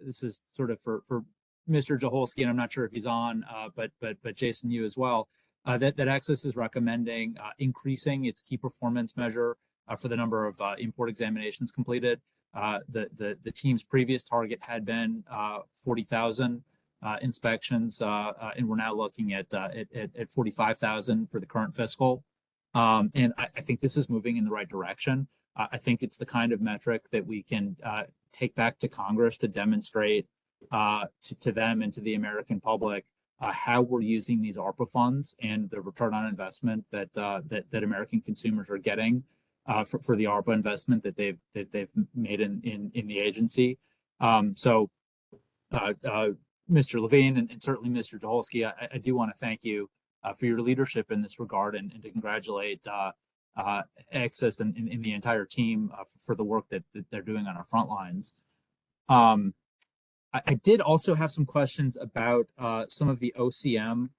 this is sort of for, for Mr. Joholske, and I'm not sure if he's on, uh, but, but, but Jason, you as well, uh, that, that Access is recommending, uh, increasing its key performance measure, for the number of, import examinations completed. The, the, the team's previous target had been, uh, forty thousand uh, inspections, and we're now looking at, at, at, at 45,000 for the current fiscal. Um, and I, I think this is moving in the right direction. Uh, I think it's the kind of metric that we can, uh, take back to Congress to demonstrate, uh, to, to them and to the American public, uh, how we're using these ARPA funds and the return on investment that, uh, that, that American consumers are getting, uh, for, for the ARPA investment that they've, that they've made in, in, in the agency. Um, so, uh, uh, Mr. Levine and, and certainly Mr. Joholske, I, I do want to thank you for your leadership in this regard and, and to congratulate uh, Access and, and, and the entire team uh, for the work that, that they're doing on our front lines. Um, I, I did also have some questions about uh, some of the OCM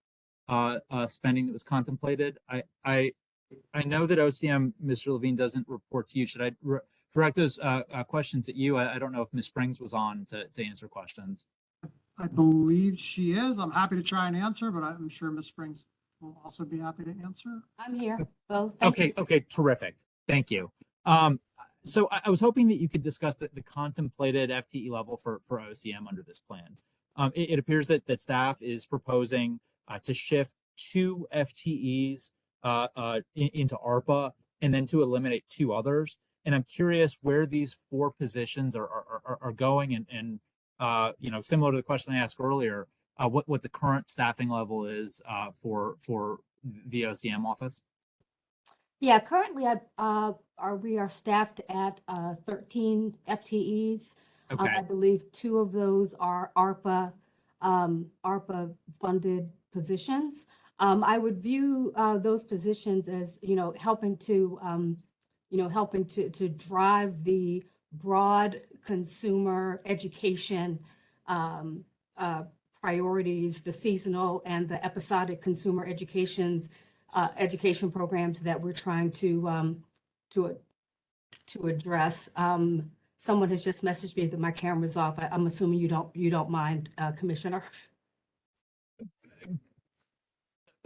uh, uh, spending that was contemplated. I, I, I know that OCM, Mr. Levine, doesn't report to you. Should I re- direct those uh, uh, questions at you? I, I don't know if Ms. Springs was on to, to answer questions. I believe she is. I'm happy to try and answer, but I'm sure Ms. Springs will also be happy to answer. I'm here, Bo. thank you. Okay, okay, terrific. Thank you. Um, so I, I was hoping that you could discuss the, the contemplated FTE level for, for OCM under this plan. Um, it, it appears that, that staff is proposing, uh, to shift two FTEs, uh, uh, in- into ARPA and then to eliminate two others. And I'm curious where these four positions are, are, are, are going and, and, uh, you know, similar to the question I asked earlier, uh, what, what the current staffing level is, uh, for, for the OCM office? Yeah, currently, I, uh, are, we are staffed at, uh, thirteen FTEs. Um, Okay. I believe two of those are ARPA, um, ARPA funded positions. Um, I would view, uh, those positions as, you know, helping to, um, you know, helping to, to drive the broad consumer education, um, uh, priorities, the seasonal and the episodic consumer educations, uh, education programs that we're trying to, um, to, to address. Um, someone has just messaged me that my camera's off. I, I'm assuming you don't, you don't mind, uh, Commissioner?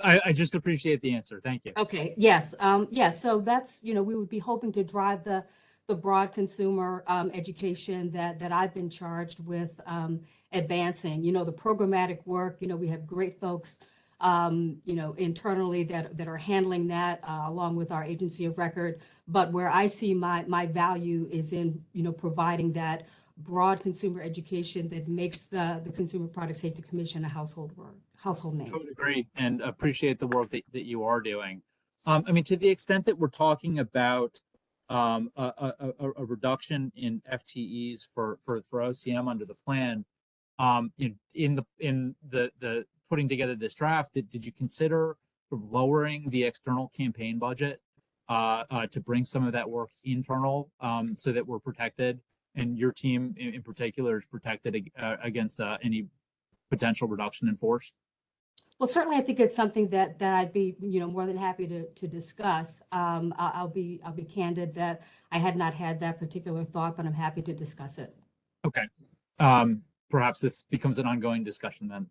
I, I just appreciate the answer. Thank you. Okay, yes, um, yeah, so that's, you know, we would be hoping to drive the, the broad consumer, um, education that, that I've been charged with, um, advancing, you know, the programmatic work, you know, we have great folks, um, you know, internally that, that are handling that, uh, along with our agency of record. But where I see my, my value is in, you know, providing that broad consumer education that makes the, the Consumer Product Safety Commission a household word, household name. I would agree and appreciate the work that, that you are doing. Um, I mean, to the extent that we're talking about um, a, a, a, reduction in FTEs for, for, for OCM under the plan, um, in, in the, in the, the putting together this draft, did, did you consider lowering the external campaign budget uh, uh, to bring some of that work internal um, so that we're protected and your team in, in particular is protected ag- uh, against uh, any potential reduction in force? Well, certainly, I think it's something that, that I'd be, you know, more than happy to, to discuss. Um, I'll be, I'll be candid that I had not had that particular thought, but I'm happy to discuss it. Okay. Um, perhaps this becomes an ongoing discussion then.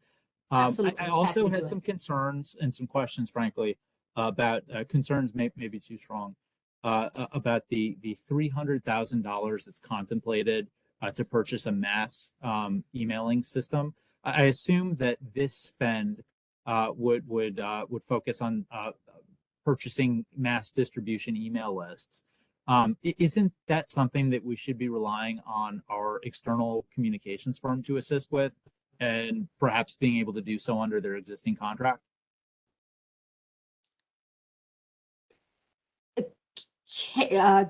Um, I, I also had some concerns and some questions, frankly, about, uh, concerns may, maybe too strong. Uh, about the, the three hundred thousand dollars that's contemplated, uh, to purchase a mass, um, emailing system. I, I assume that this spend, uh, would, would, uh, would focus on, uh, purchasing mass distribution email lists. Um, isn't that something that we should be relying on our external communications firm to assist with? And perhaps being able to do so under their existing contract? Uh,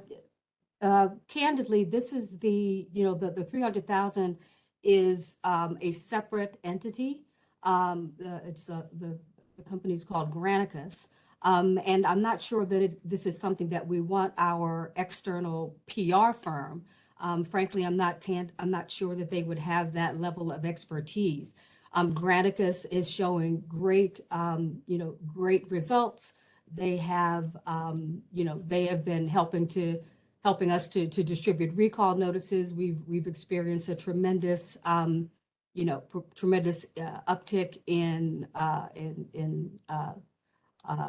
uh, Candidly, this is the, you know, the, the three hundred thousand is um, a separate entity. Um, the- It's, uh, the, the company's called Granicus. Um, And I'm not sure that it- this is something that we want our external PR firm. Um, Frankly, I'm not, can't, I'm not sure that they would have that level of expertise. Um, Granicus is showing great, um, you know, great results. They have, um, you know, they have been helping to, helping us to, to distribute recall notices. We've, we've experienced a tremendous, um, you know, tremendous uh, uptick in, uh, in, in, uh, uh,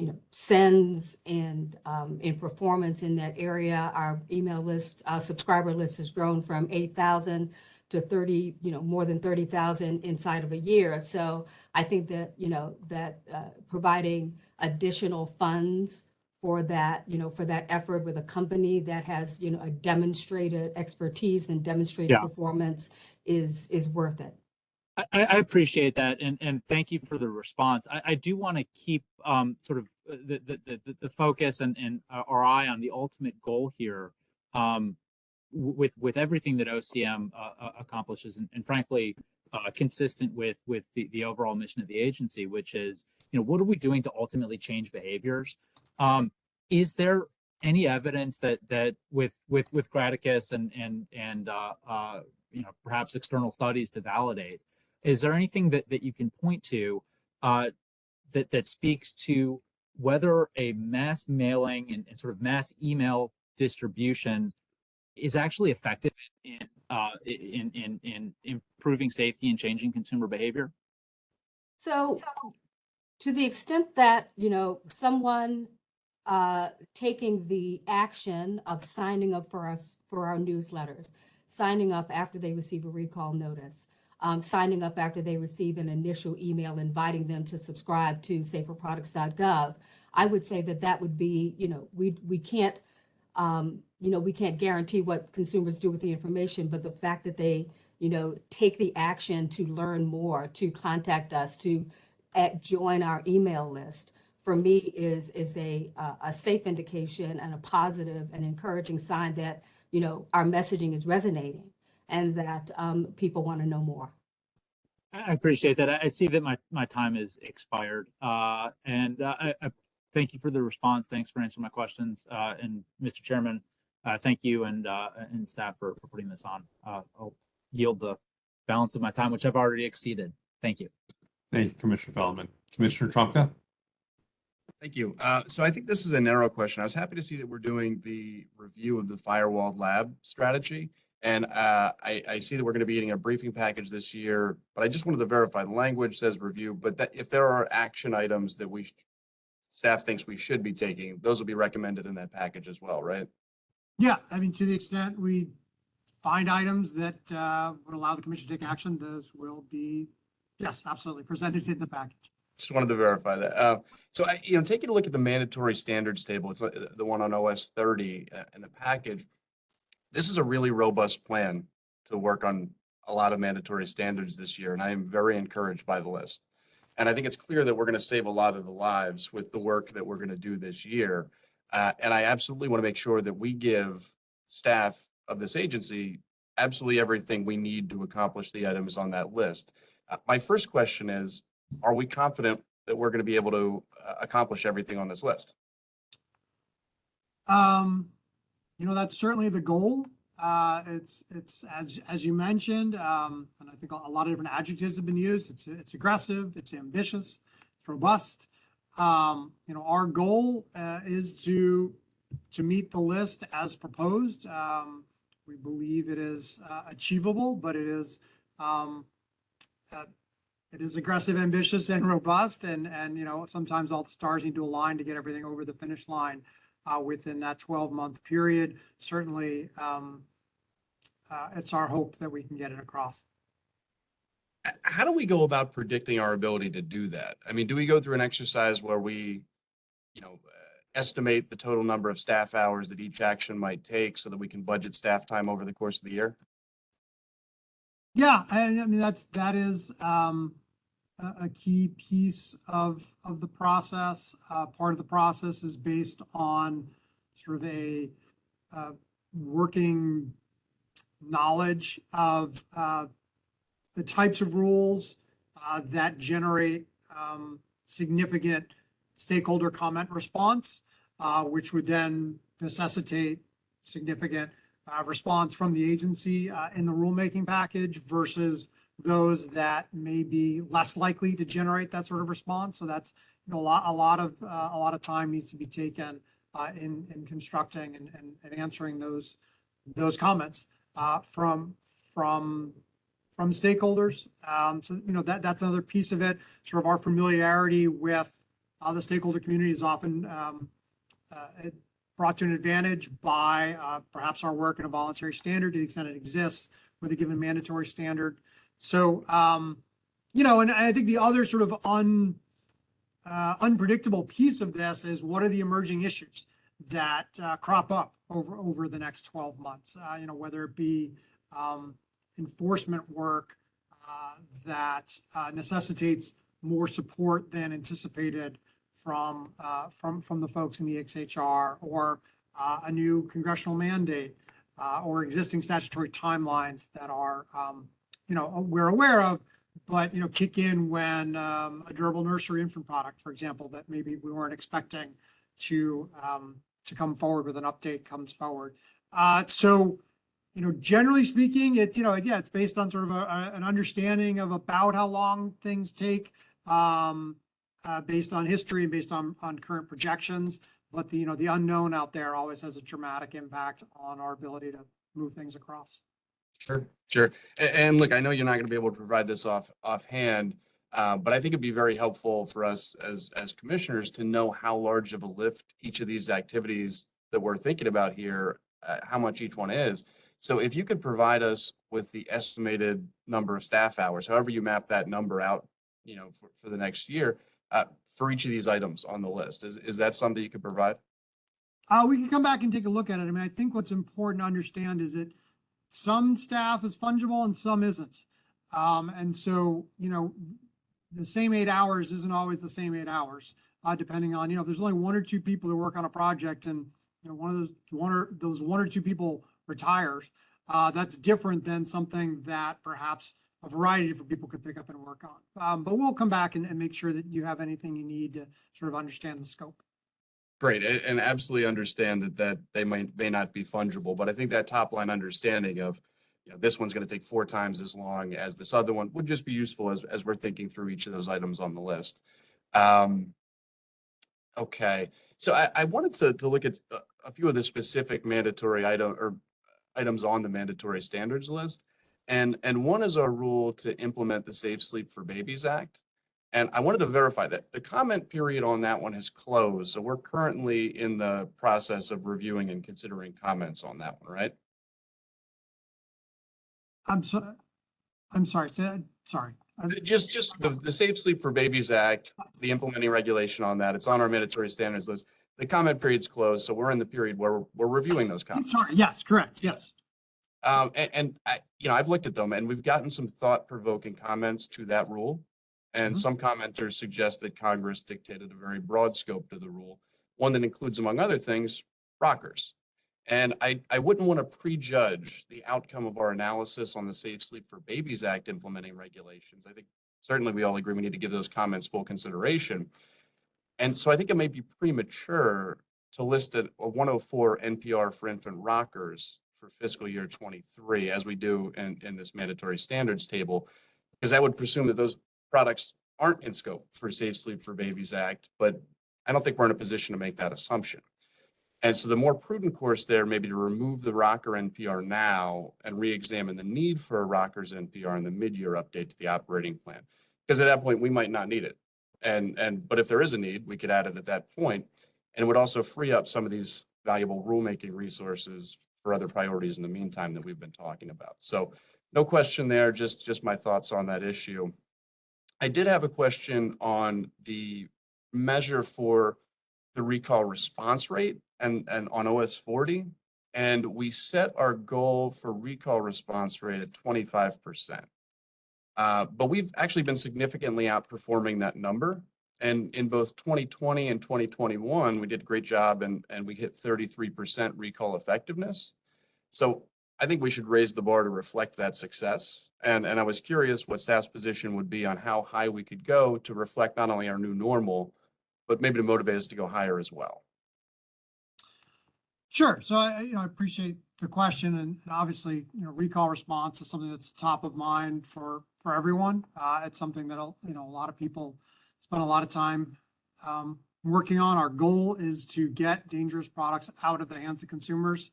you know, sends and, um, in performance in that area. Our email list, uh, subscriber list has grown from eight thousand to thirty, you know, more than thirty thousand inside of a year. So I think that, you know, that, uh, providing additional funds for that, you know, for that effort with a company that has, you know, a demonstrated expertise and demonstrated Yeah. performance is, is worth it. I, I appreciate that and, and thank you for the response. I, I do want to keep um, sort of uh, the, the, the, the- focus and, and uh, our eye on the ultimate goal here um, with, with everything that OCM uh, uh, accomplishes and, and frankly, uh, consistent with, with the, the overall mission of the agency, which is, you know, what are we doing to ultimately change behaviors? Um, is there any evidence that, that with, with, with Granicus and, and, and, uh, you know, perhaps external studies to validate, is there anything that, that you can point to uh, that, that speaks to whether a mass mailing and, and sort of mass email distribution is actually effective in, uh, in, in, in improving safety and changing consumer behavior? So to the extent that, you know, someone uh, taking the action of signing up for us, for our newsletters, signing up after they receive a recall notice, um, signing up after they receive an initial email inviting them to subscribe to saferproducts.gov, I would say that that would be, you know, we, we can't, um, you know, we can't guarantee what consumers do with the information, but the fact that they, you know, take the action to learn more, to contact us, to uh, join our email list, for me is, is a, uh, a safe indication and a positive and encouraging sign that, you know, our messaging is resonating and that um, people want to know more. I I appreciate that. I I see that my, my time is expired. Uh, and uh, I, I thank you for the response. Thanks for answering my questions. Uh, and Mr. Chairman, uh, thank you and, uh, and staff for, for putting this on. Uh, I'll yield the balance of my time, which I've already exceeded. Thank you. Thank you, Commissioner Feldman. Commissioner Trumka? Thank you. Uh, so I think this is a narrow question. I was happy to see that we're doing the review of the firewall lab strategy. And uh, I, I see that we're going to be getting a briefing package this year, but I just wanted to verify the language says review, but that if there are action items that we staff thinks we should be taking, those will be recommended in that package as well, right? Yeah, I mean, to the extent we find items that uh, would allow the commission to take action, those will be, yes, absolutely, presented in the package. Just wanted to verify that. Uh, so I, you know, taking a look at the mandatory standards table, it's uh, the one on OS thirty uh, in the package. This is a really robust plan to work on a lot of mandatory standards this year, and I am very encouraged by the list. And I think it's clear that we're going to save a lot of the lives with the work that we're going to do this year. Uh, and I absolutely want to make sure that we give staff of this agency absolutely everything we need to accomplish the items on that list. Uh, my first question is, are we confident that we're going to be able to uh, accomplish everything on this list? Um, you know, that's certainly the goal. Uh, it's, it's, as, as you mentioned, um, and I think a lot of different adjectives have been used. It's, it's aggressive, it's ambitious, it's robust. Um, you know, our goal, uh, is to, to meet the list as proposed. Um, we believe it is, uh, achievable, but it is, um, uh, it is aggressive, ambitious and robust and, and, you know, sometimes all the stars need to align to get everything over the finish line within that 12-month period. Certainly, um, uh, it's our hope that we can get it across. How do we go about predicting our ability to do that? I mean, do we go through an exercise where we, you know, uh, estimate the total number of staff hours that each action might take so that we can budget staff time over the course of the year? Yeah, I, I mean, that's, that is um, a, key piece of, the process. Uh, Part of the process is based on sort of a uh, working knowledge of uh, the types of rules that generate um, significant stakeholder comment response, which would then necessitate significant response from the agency in the rulemaking package versus those that may be less likely to generate that sort of response. So that's, you know, a lot, a lot of, uh, a lot of time needs to be taken uh, in, in constructing and, and, and answering those, those comments uh, from, from, from stakeholders. Um, So, you know, that, that's another piece of it. Sort of our familiarity with the stakeholder community is often um, uh, brought to an advantage by uh, perhaps our work in a voluntary standard to the extent it exists with a given mandatory standard. So, um, you know, and I think the other sort of un, uh, unpredictable piece of this is what are the emerging issues that uh, crop up over, over the next 12 months? Uh, you know, whether it be um, enforcement work uh, that uh, necessitates more support than anticipated from, uh, from, from the folks in the XHR or a new congressional mandate or existing statutory timelines that are, um, you know, we're aware of, but, you know, kick in when um, a durable nursery infant product, for example, that maybe we weren't expecting to, um, to come forward with an update comes forward. Uh, So, you know, generally speaking, it, you know, yeah, it's based on sort of a, a- an understanding of about how long things take. Um, uh, based on history and based on, on current projections. But the, you know, the unknown out there always has a dramatic impact on our ability to move things across. Sure, sure. A- And, look, I know you're not going to be able to provide this off offhand, uh, but I think it'd be very helpful for us as as commissioners to know how large of a lift each of these activities that we're thinking about here, uh, how much each one is. So if you could provide us with the estimated number of staff hours, however you map that number out, you know, for, for the next year, uh, for each of these items on the list, is is that something you could provide? Uh, we can come back and take a look at it. I mean, I think what's important to understand is that some staff is fungible and some isn't. Um, and so, you know, the same eight hours isn't always the same eight hours, uh, depending on, you know, there's only one or two people that work on a project and, you know, one of those, one or, those one or two people retires, uh, that's different than something that perhaps a variety of different people could pick up and work on. Um, but we'll come back and, and make sure that you have anything you need to sort of understand the scope. Great, and absolutely understand that, that they might, may not be fungible, but I think that top line understanding of, you know, this one's gonna take four times as long as this other one would just be useful as, as we're thinking through each of those items on the list. Um, okay, so I, I wanted to, to look at a, a few of the specific mandatory item, or items on the mandatory standards list. And, and one is our rule to implement the Safe Sleep for Babies Act. And I wanted to verify that the comment period on that one has closed. So we're currently in the process of reviewing and considering comments on that one, right? I'm sorry. I'm sorry, say- sorry. I'm- Just, just the, the Safe Sleep for Babies Act, the implementing regulation on that, it's on our mandatory standards list. The comment period's closed, so we're in the period where we're reviewing those comments. I'm sorry, yes, correct, yes. Um, and, and I, you know, I've looked at them and we've gotten some thought provoking comments to that rule. And Mhm. some commenters suggest that Congress dictated a very broad scope to the rule, one that includes, among other things, rockers. And I, I wouldn't want to prejudge the outcome of our analysis on the Safe Sleep for Babies Act implementing regulations. I think certainly we all agree we need to give those comments full consideration. And so I think it may be premature to list a a 104 NPR for infant rockers for fiscal year 23, as we do in, in this mandatory standards table, because that would presume that those products aren't in scope for Safe Sleep for Babies Act, but I don't think we're in a position to make that assumption. And so the more prudent course there may be to remove the rocker NPR now and re-examine the need for a rockers NPR in the mid-year update to the operating plan. Because at that point, we might not need it. And, and, but if there is a need, we could add it at that point, And it would also free up some of these valuable rulemaking resources for other priorities in the meantime that we've been talking about. So no question there, just, just my thoughts on that issue. I did have a question on the measure for the recall response rate and, and on OS forty. And we set our goal for recall response rate at twenty-five percent. Uh, but we've actually been significantly outperforming that number. And in both twenty twenty and twenty twenty-one, we did a great job and, and we hit thirty-three percent recall effectiveness. So I think we should raise the bar to reflect that success. And, and I was curious what staff's position would be on how high we could go to reflect not only our new normal, but maybe to motivate us to go higher as well. Sure. So I, you know, I appreciate the question and obviously, you know, recall response is something that's top of mind for, for everyone. Uh, it's something that, you know, a lot of people spend a lot of time, um, working on. Our goal is to get dangerous products out of the hands of consumers.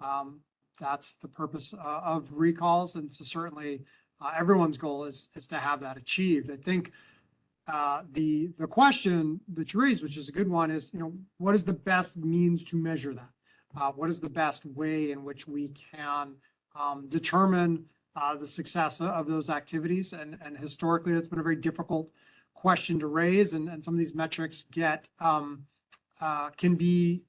Um, that's the purpose, uh, of recalls. And so certainly, uh, everyone's goal is, is to have that achieved. I think, uh, the, the question that you raised, which is a good one, is, you know, what is the best means to measure that? Uh, what is the best way in which we can, um, determine, uh, the success of those activities? And, and historically, that's been a very difficult question to raise and, and some of these metrics get, um, uh, can be,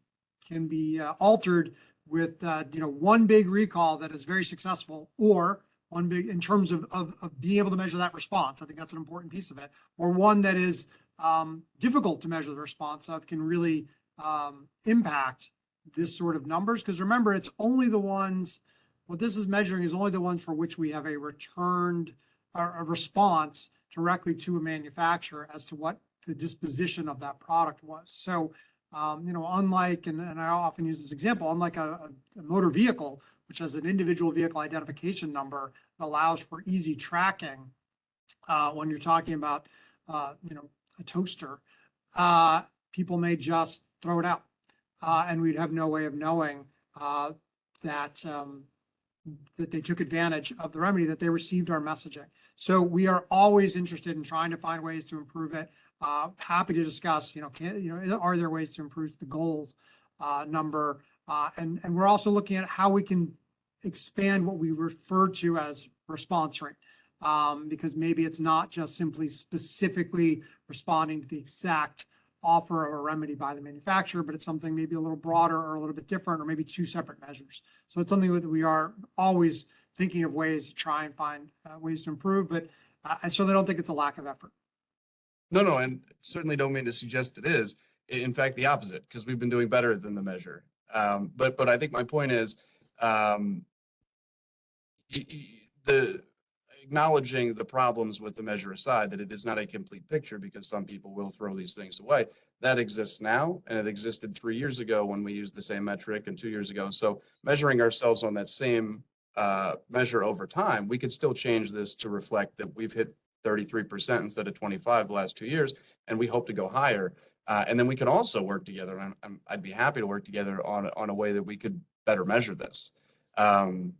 can be altered with, uh, you know, one big recall that is very successful or one big, in terms of, of, of being able to measure that response. I think that's an important piece of it. Or one that is, um, difficult to measure the response of can really, um, impact this sort of numbers. Because remember, it's only the ones, what this is measuring is only the ones for which we have a returned, a response directly to a manufacturer as to what the disposition of that product was. So, um, you know, unlike, and, and I often use this example, unlike a, a- motor vehicle, which has an individual vehicle identification number, allows for easy tracking. Uh, when you're talking about, uh, you know, a toaster, uh, people may just throw it out. Uh, and we'd have no way of knowing, uh, that, um, that they took advantage of the remedy, that they received our messaging. So we are always interested in trying to find ways to improve it. Uh, happy to discuss, you know, can, you know, are there ways to improve the goals, uh, number? Uh, and, and we're also looking at how we can expand what we refer to as response rate. Um, because maybe it's not just simply specifically responding to the exact offer of a remedy by the manufacturer, but it's something maybe a little broader or a little bit different, or maybe two separate measures. So it's something that we are always thinking of ways to try and find uh, ways to improve, but uh, I certainly don't think it's a lack of effort. No, no, and certainly don't mean to suggest it is. In fact, the opposite, because we've been doing better than the measure. Um, but, but I think my point is, um, the, acknowledging the problems with the measure aside, that it is not a complete picture because some people will throw these things away. That exists now and it existed three years ago when we used the same metric and two years ago. So measuring ourselves on that same uh, measure over time, we could still change this to reflect that we've hit thirty-three percent instead of twenty-five the last two years, and we hope to go higher. Uh, and then we can also work together, and I'm- I'm, I'd be happy to work together on, on a way that we could better measure this um,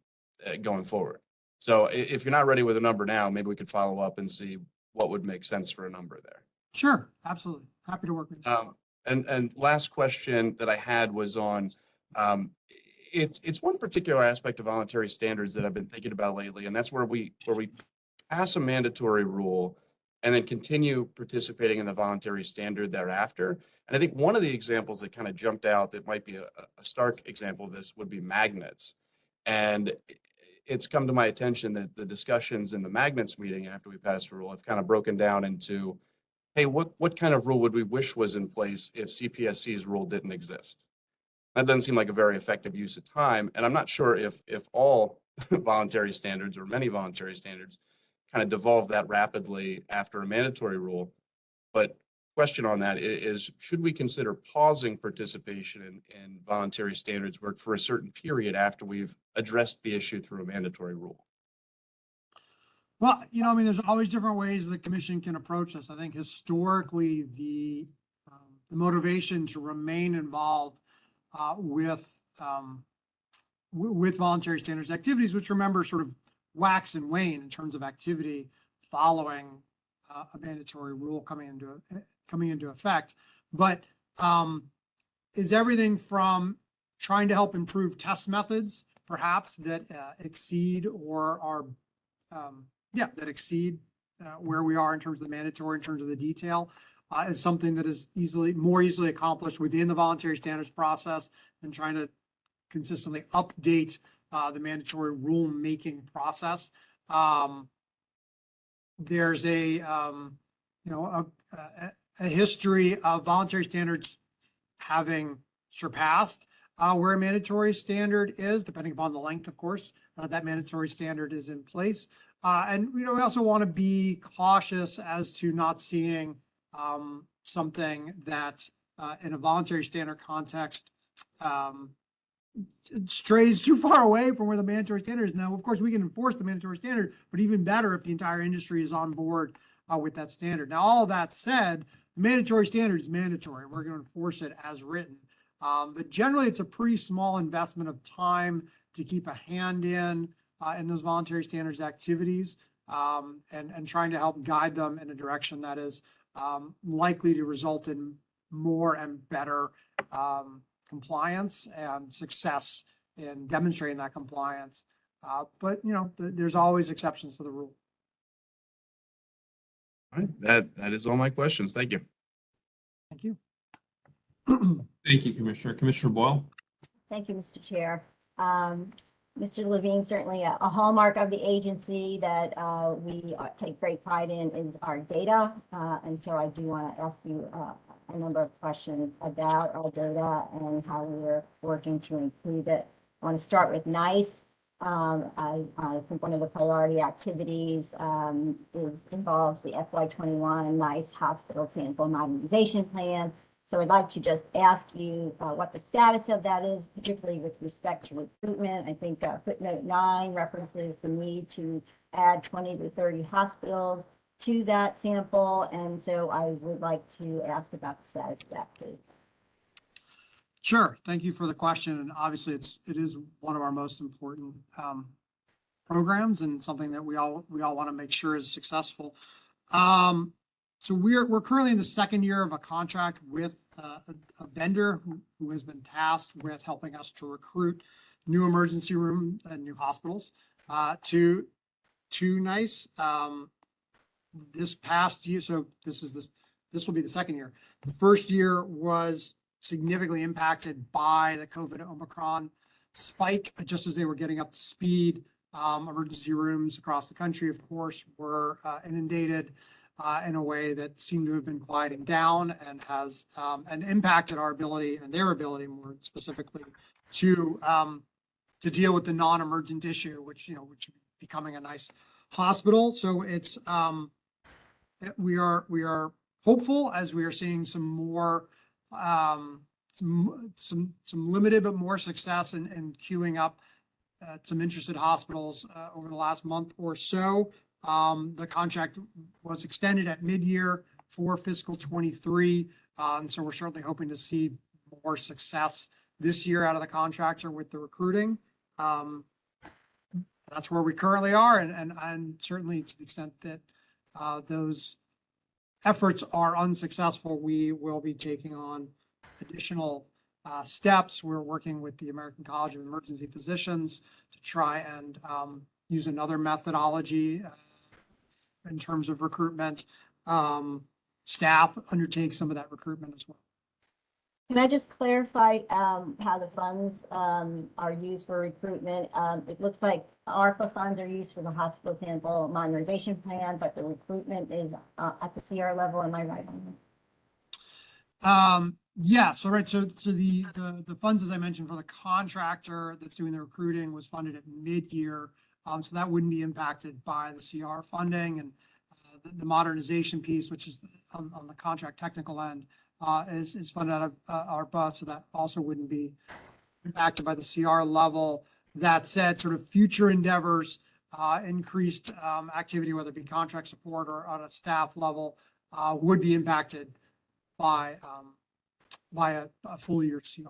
uh, going forward. So if you're not ready with a number now, maybe we could follow up and see what would make sense for a number there. Sure, absolutely. Happy to work with you. Um, and, and last question that I had was on, um, it's, it's one particular aspect of voluntary standards that I've been thinking about lately, and that's where we, where we pass a mandatory rule and then continue participating in the voluntary standard thereafter. And I think one of the examples that kind of jumped out that might be a, a stark example of this would be magnets. And it's come to my attention that the discussions in the magnets meeting after we passed a rule have kind of broken down into hey, what, what kind of rule would we wish was in place if CPSC's rule didn't exist? That doesn't seem like a very effective use of time, and I'm not sure if, if all voluntary standards or many voluntary standards kind of devolve that rapidly after a mandatory rule. But question on that is, should we consider pausing participation in, in voluntary standards work for a certain period after we've addressed the issue through a mandatory rule? Well, you know, I mean, there's always different ways the commission can approach this. I think historically, the, um, the motivation to remain involved uh, with, um, wi- with voluntary standards activities, which remember sort of wax and wane in terms of activity following uh, a mandatory rule coming into, coming into effect. But um, is everything from trying to help improve test methods, perhaps that uh, exceed or are um, yeah, that exceed uh, where we are in terms of the mandatory, in terms of the detail, uh, is something that is easily, more easily accomplished within the voluntary standards process than trying to consistently update uh, the mandatory rulemaking process. Um, there's a, um, you know, a, a, a history of voluntary standards having surpassed uh, where a mandatory standard is, depending upon the length, of course, uh, that mandatory standard is in place. Uh, and, you know, we also want to be cautious as to not seeing, um, something that, uh, in a voluntary standard context, um, strays too far away from where the mandatory standard is. Now, of course, we can enforce the mandatory standard, but even better if the entire industry is on board, uh, with that standard. Now, all that said, the mandatory standard is mandatory. We're going to enforce it as written. Um, but generally, it's a pretty small investment of time to keep a hand in, uh, in those voluntary standards activities, um, and, and trying to help guide them in a direction that is, um, likely to result in more and better, um, compliance and success in demonstrating that compliance. Uh, but, you know, th- there's always exceptions to the rule. All right, that, that is all my questions. Thank you. Thank you. Thank you, Commissioner. Commissioner Boyle? Thank you, Mr. Chair. Um, Mr. Levine, certainly a a hallmark of the agency that uh, we uh, take great pride in is our data. Uh, And so I do want to ask you uh, a number of questions about our data and how we're working to improve it. I want to start with NEISS. Um, I, I think one of the priority activities um, is involves the FY twenty-one NEISS Hospital Sample Modernization Plan. So I'd like to just ask you uh, what the status of that is, particularly with respect to recruitment. I think uh, footnote nine references the need to add 20 to 30 hospitals to that sample. And so I would like to ask about the status of that, please. Sure. Thank you for the question. And obviously, it's, it is one of our most important um, programs and something that we all, we all want to make sure is successful. Um, So we're, we're currently in the second year of a contract with uh, a a vendor who, who has been tasked with helping us to recruit new emergency room and new hospitals uh, to, to NEISS. Um, This past year, so this is this, this will be the second year. The first year was significantly impacted by the COVID Omicron spike, just as they were getting up to speed. Um, emergency rooms across the country, of course, were uh, inundated uh, in a way that seemed to have been quieting down and has um, and impacted our ability and their ability more specifically to um, to deal with the non-emergent issue, which you know, which becoming a NEISS hospital. So it's, um, we are, we are hopeful as we are seeing some more, um, some, some, some limited but more success in, in queuing up uh, some interested hospitals, uh, over the last month or so. Um, the contract was extended at mid-year for fiscal twenty-three. Um, so we're certainly hoping to see more success this year out of the contractor with the recruiting. Um, that's where we currently are and, and, and certainly to the extent that, uh, those efforts are unsuccessful, we will be taking on additional, uh, steps. We're working with the American College of Emergency Physicians to try and, um, use another methodology, uh, in terms of recruitment. Um, staff undertake some of that recruitment as well. Can I just clarify, um, how the funds, um, are used for recruitment? Um, it looks like ARPA funds are used for the hospital sample modernization plan, but the recruitment is, uh, at the CR level, am I right on that? Um, yeah, so right, so, so the, the, the funds, as I mentioned, for the contractor that's doing the recruiting was funded at mid-year. Um, so that wouldn't be impacted by the CR funding and, uh, the, the modernization piece, which is on, on the contract technical end, uh, is, is funded out of, uh, ARPA, so that also wouldn't be impacted by the CR level. That said, sort of future endeavors, uh, increased, um, activity, whether it be contract support or on a staff level, uh, would be impacted by, um, by a, a full year CR.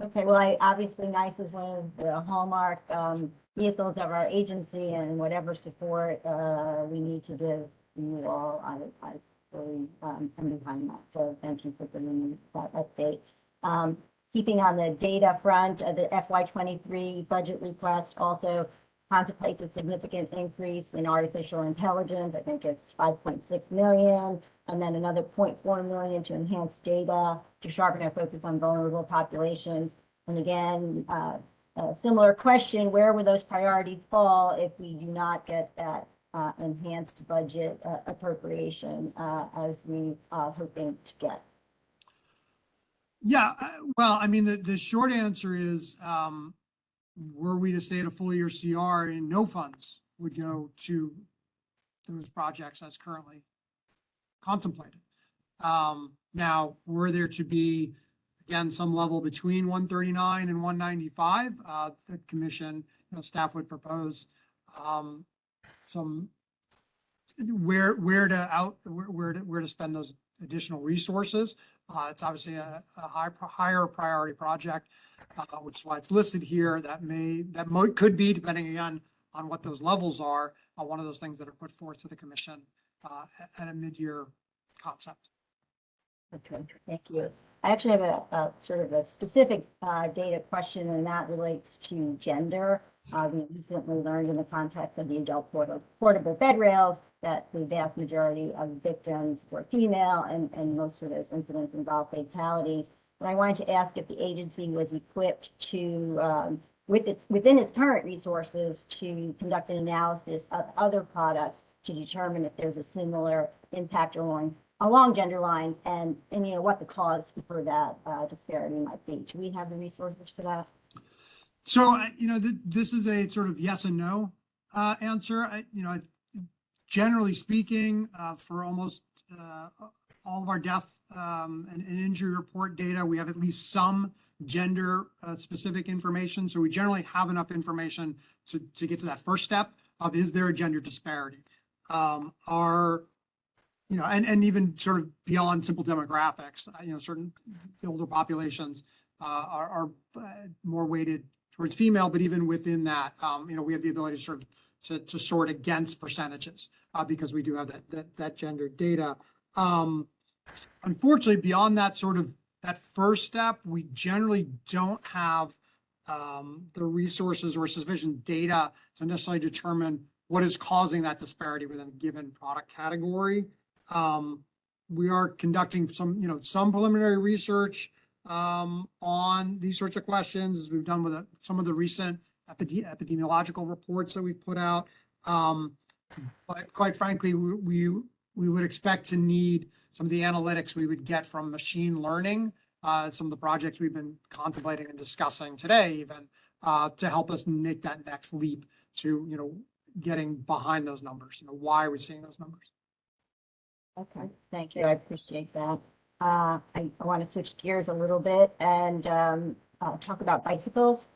Okay, well, I, obviously NEISS is one of the hallmark, um, vehicles of our agency and whatever support, uh, we need to give you all, I, I really, um, behind that. So thank you for bringing that update. Um, keeping on the data front, uh, the FY twenty-three budget request also contemplates a significant increase in artificial intelligence. I think it's five point six million, and then another 0.4 million to enhance data, to sharpen our focus on vulnerable populations. And again, uh, a similar question, where would those priorities fall if we do not get that uh, enhanced budget uh, appropriation uh, as we are hoping to get? Yeah, uh, well, I mean, the, the short answer is, um, were we to stay at a full year CR and no funds would go to those projects as currently contemplated. Um, now, were there to be, again, some level between one thirty-nine and one ninety-five, uh, the commission, you know, staff would propose, um, some where, where to out, where, where to, where to spend those additional resources. Uh, it's obviously a, a high, higher priority project, uh, which is why it's listed here. That may, that might, could be, depending again on what those levels are, uh, one of those things that are put forth to the commission, uh, at- a mid-year concept. Okay, thank you. I actually have a, a sort of a specific, uh, data question, and that relates to gender. Uh, we recently learned in the context of the adult portable, portable bed rails that the vast majority of victims were female, and, and most of those incidents involved fatalities. And I wanted to ask if the agency was equipped to, um, with its, within its current resources, to conduct an analysis of other products to determine if there's a similar impact along along gender lines and, and you know, what the cause for that uh, disparity might be. Do we have the resources for that? So, you know, th- this is a sort of yes and no, uh, answer. I, you know, generally speaking, uh, for almost, uh, all of our death, um, and, and injury report data, we have at least some gender, uh, specific information. So we generally have enough information to, to get to that first step of is there a gender disparity? Um, our, you know, and, and even sort of beyond simple demographics, uh, you know, certain older populations, uh, are, are uh, more weighted towards female, but even within that, um, you know, we have the ability to sort of to, to sort against percentages, uh, because we do have that, that, that gender data. Um, unfortunately, beyond that sort of, that first step, we generally don't have, um, the resources or sufficient data to necessarily determine what is causing that disparity within a given product category. Um, we are conducting some, you know, some preliminary research, um, on these sorts of questions, as we've done with some of the recent epide- epidemiological reports that we've put out. Um, but quite frankly, we, we, we would expect to need some of the analytics we would get from machine learning, uh, some of the projects we've been contemplating and discussing today even, uh, to help us make that next leap to, you know, getting behind those numbers. You know, why are we seeing those numbers? Okay, thank you. I appreciate that. Uh, I, want to switch gears a little bit and, um, uh, talk about bicycles.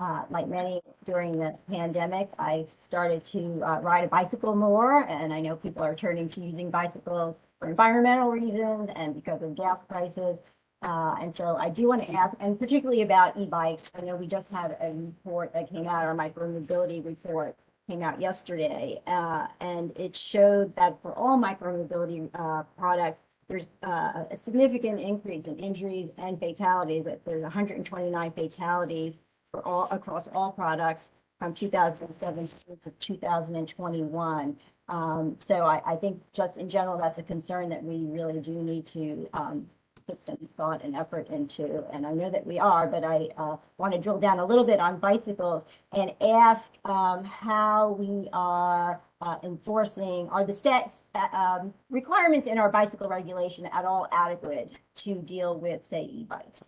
Uh, like many during the pandemic, I started to, uh, ride a bicycle more and I know people are turning to using bicycles for environmental reasons and because of gas prices. Uh, and so I do want to ask, and particularly about e-bikes, I know we just had a report that came out, our micromobility report came out yesterday, and it showed that for all micromobility, products, there's, uh, a significant increase in injuries and fatalities, there's hundred and twenty-nine fatalities for all, across all products from two thousand and seventeen to two thousand and twenty-one. Um, so I, I think just in general, that's a concern that we really do need to, um, put some thought and effort into, and I know that we are, but I, uh, want to drill down a little bit on bicycles and ask, um, how we are, uh, enforcing, are the sets, uh, um, requirements in our bicycle regulation at all adequate to deal with, say, e-bikes?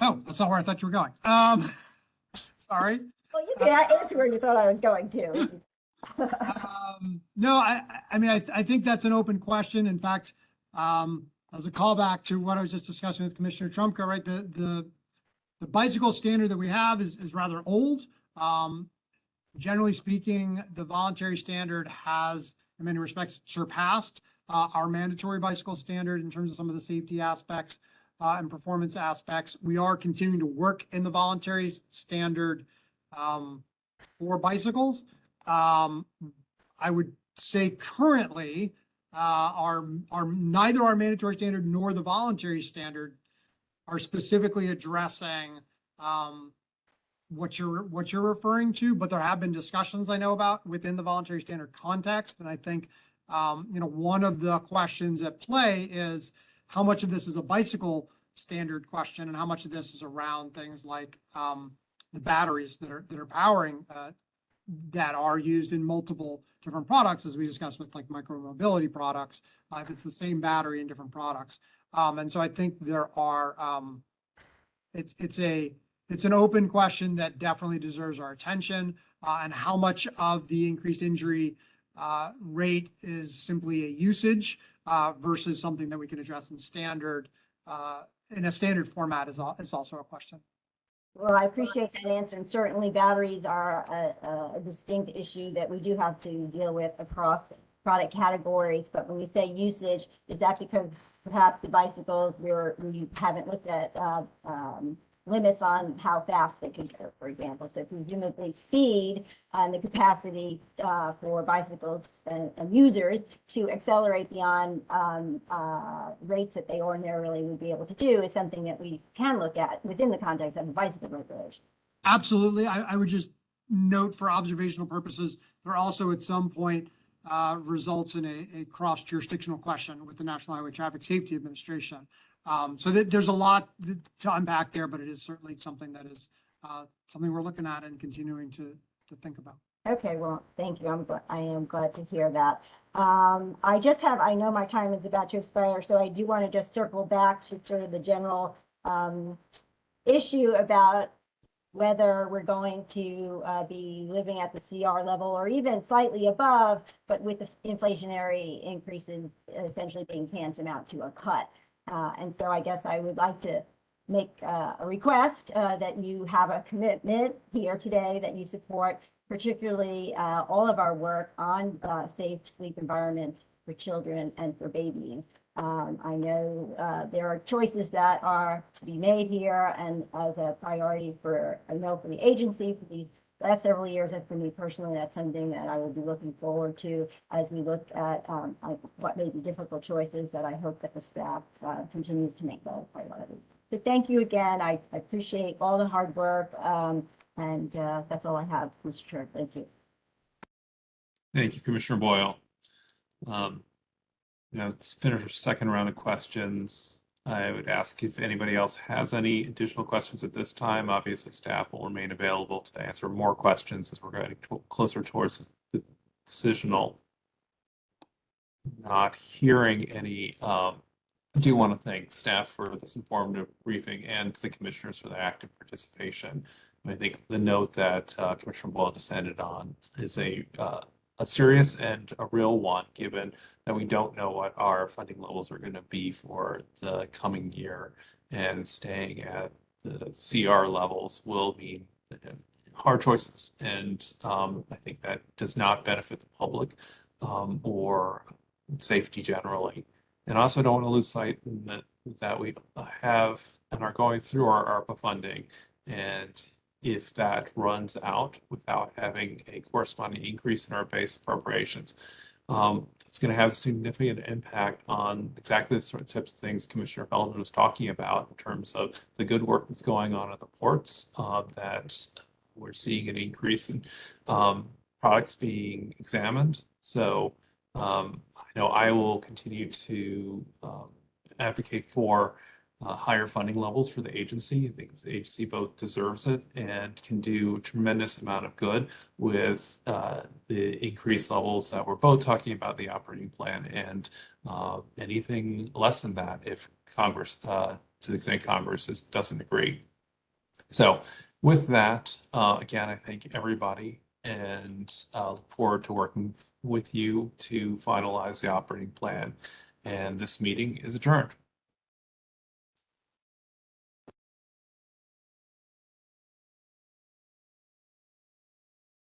Oh, that's not where I thought you were going. Um, sorry. Well, you can answer where you thought I was going to. Um, no, I, I- mean, I, I think that's an open question. In fact, um, as a callback to what I was just discussing with Commissioner Trumka, right, the, the, the bicycle standard that we have is, is rather old. Um, generally speaking, the voluntary standard has, in many respects, surpassed, uh, our mandatory bicycle standard in terms of some of the safety aspects, uh, and performance aspects. We are continuing to work in the voluntary standard, um, for bicycles. Um, I would say currently, uh, our, our, neither our mandatory standard nor the voluntary standard are specifically addressing, um, what you're, what you're referring to, but there have been discussions I know about within the voluntary standard context. And I think, um, you know, one of the questions at play is how much of this is a bicycle standard question and how much of this is around things like, um, the batteries that are, that are powering, uh, that are used in multiple different products, as we discussed with like micromobility products. Uh, if it's the same battery in different products. Um, and so I think there are, um, it's, it's a, it's an open question that definitely deserves our attention. Uh, and how much of the increased injury, uh, rate is simply a usage, uh, versus something that we can address in standard, uh, in a standard format is, is also a question. Well, I appreciate that answer, and certainly batteries are a, a distinct issue that we do have to deal with across product categories, but when you say usage, is that because perhaps the bicycles, we're, we haven't looked at, uh, um, limits on how fast they can go, for example, so presumably speed and the capacity, uh, for bicycles and, and users to accelerate beyond, um, uh, rates that they ordinarily would be able to do is something that we can look at within the context of the bicycle regulation. Absolutely. I, I would just note for observational purposes, there also at some point uh, results in a, a cross jurisdictional question with the National Highway Traffic Safety Administration. Um, so that there's a lot to unpack there, but it is certainly something that is uh, something we're looking at and continuing to, to think about. Okay, well, thank you. I'm, gl- I am glad to hear that. Um, I just have, I know my time is about to expire, so I do want to just circle back to sort of the general, um, issue about whether we're going to, uh, be living at the CR level or even slightly above, but with the inflationary increases essentially being tantamount to a cut. Uh, and so I guess I would like to make, uh, a request, uh, that you have a commitment here today that you support particularly uh, all of our work on uh, safe sleep environments for children and for babies. Um, I know there are choices that are to be made here and as a priority for, I know for the agency for these last several years and for me personally, that's something that I will be looking forward to as we look at um, what may be difficult choices that I hope that the staff uh, continues to make those priorities. So thank you again. I I appreciate all the hard work. Um, and uh, that's all I have, Mr. Chair. Thank you. Thank you, Commissioner Boyle. Um, you know, let's finish our second round of questions. I would ask if anybody else has any additional questions at this time. Obviously, staff will remain available to answer more questions as we're getting to- closer towards the decisional. Not hearing any, um, I do want to thank staff for this informative briefing and the commissioners for their active participation. I think the note that uh, Commissioner Boyle just ended on is a, uh, a serious and a real one, given that we don't know what our funding levels are going to be for the coming year. And staying at the CR levels will mean hard choices. And um, I think that does not benefit the public um, or safety generally. And also don't want to lose sight that, that we have and are going through our ARPA funding. And if that runs out without having a corresponding increase in our base appropriations, um, it's going to have a significant impact on exactly the sort of types of things Commissioner Feldman was talking about in terms of the good work that's going on at the ports, uh, that we're seeing an increase in um, products being examined. So um, I know I will continue to um, advocate for uh, higher funding levels for the agency. I think the agency both deserves it and can do a tremendous amount of good with uh, the increased levels that we're both talking about the operating plan and uh, anything less than that if Congress, uh, to the extent Congress is, doesn't agree. So with that, uh, again, I thank everybody and uh, look forward to working with you to finalize the operating plan. And this meeting is adjourned.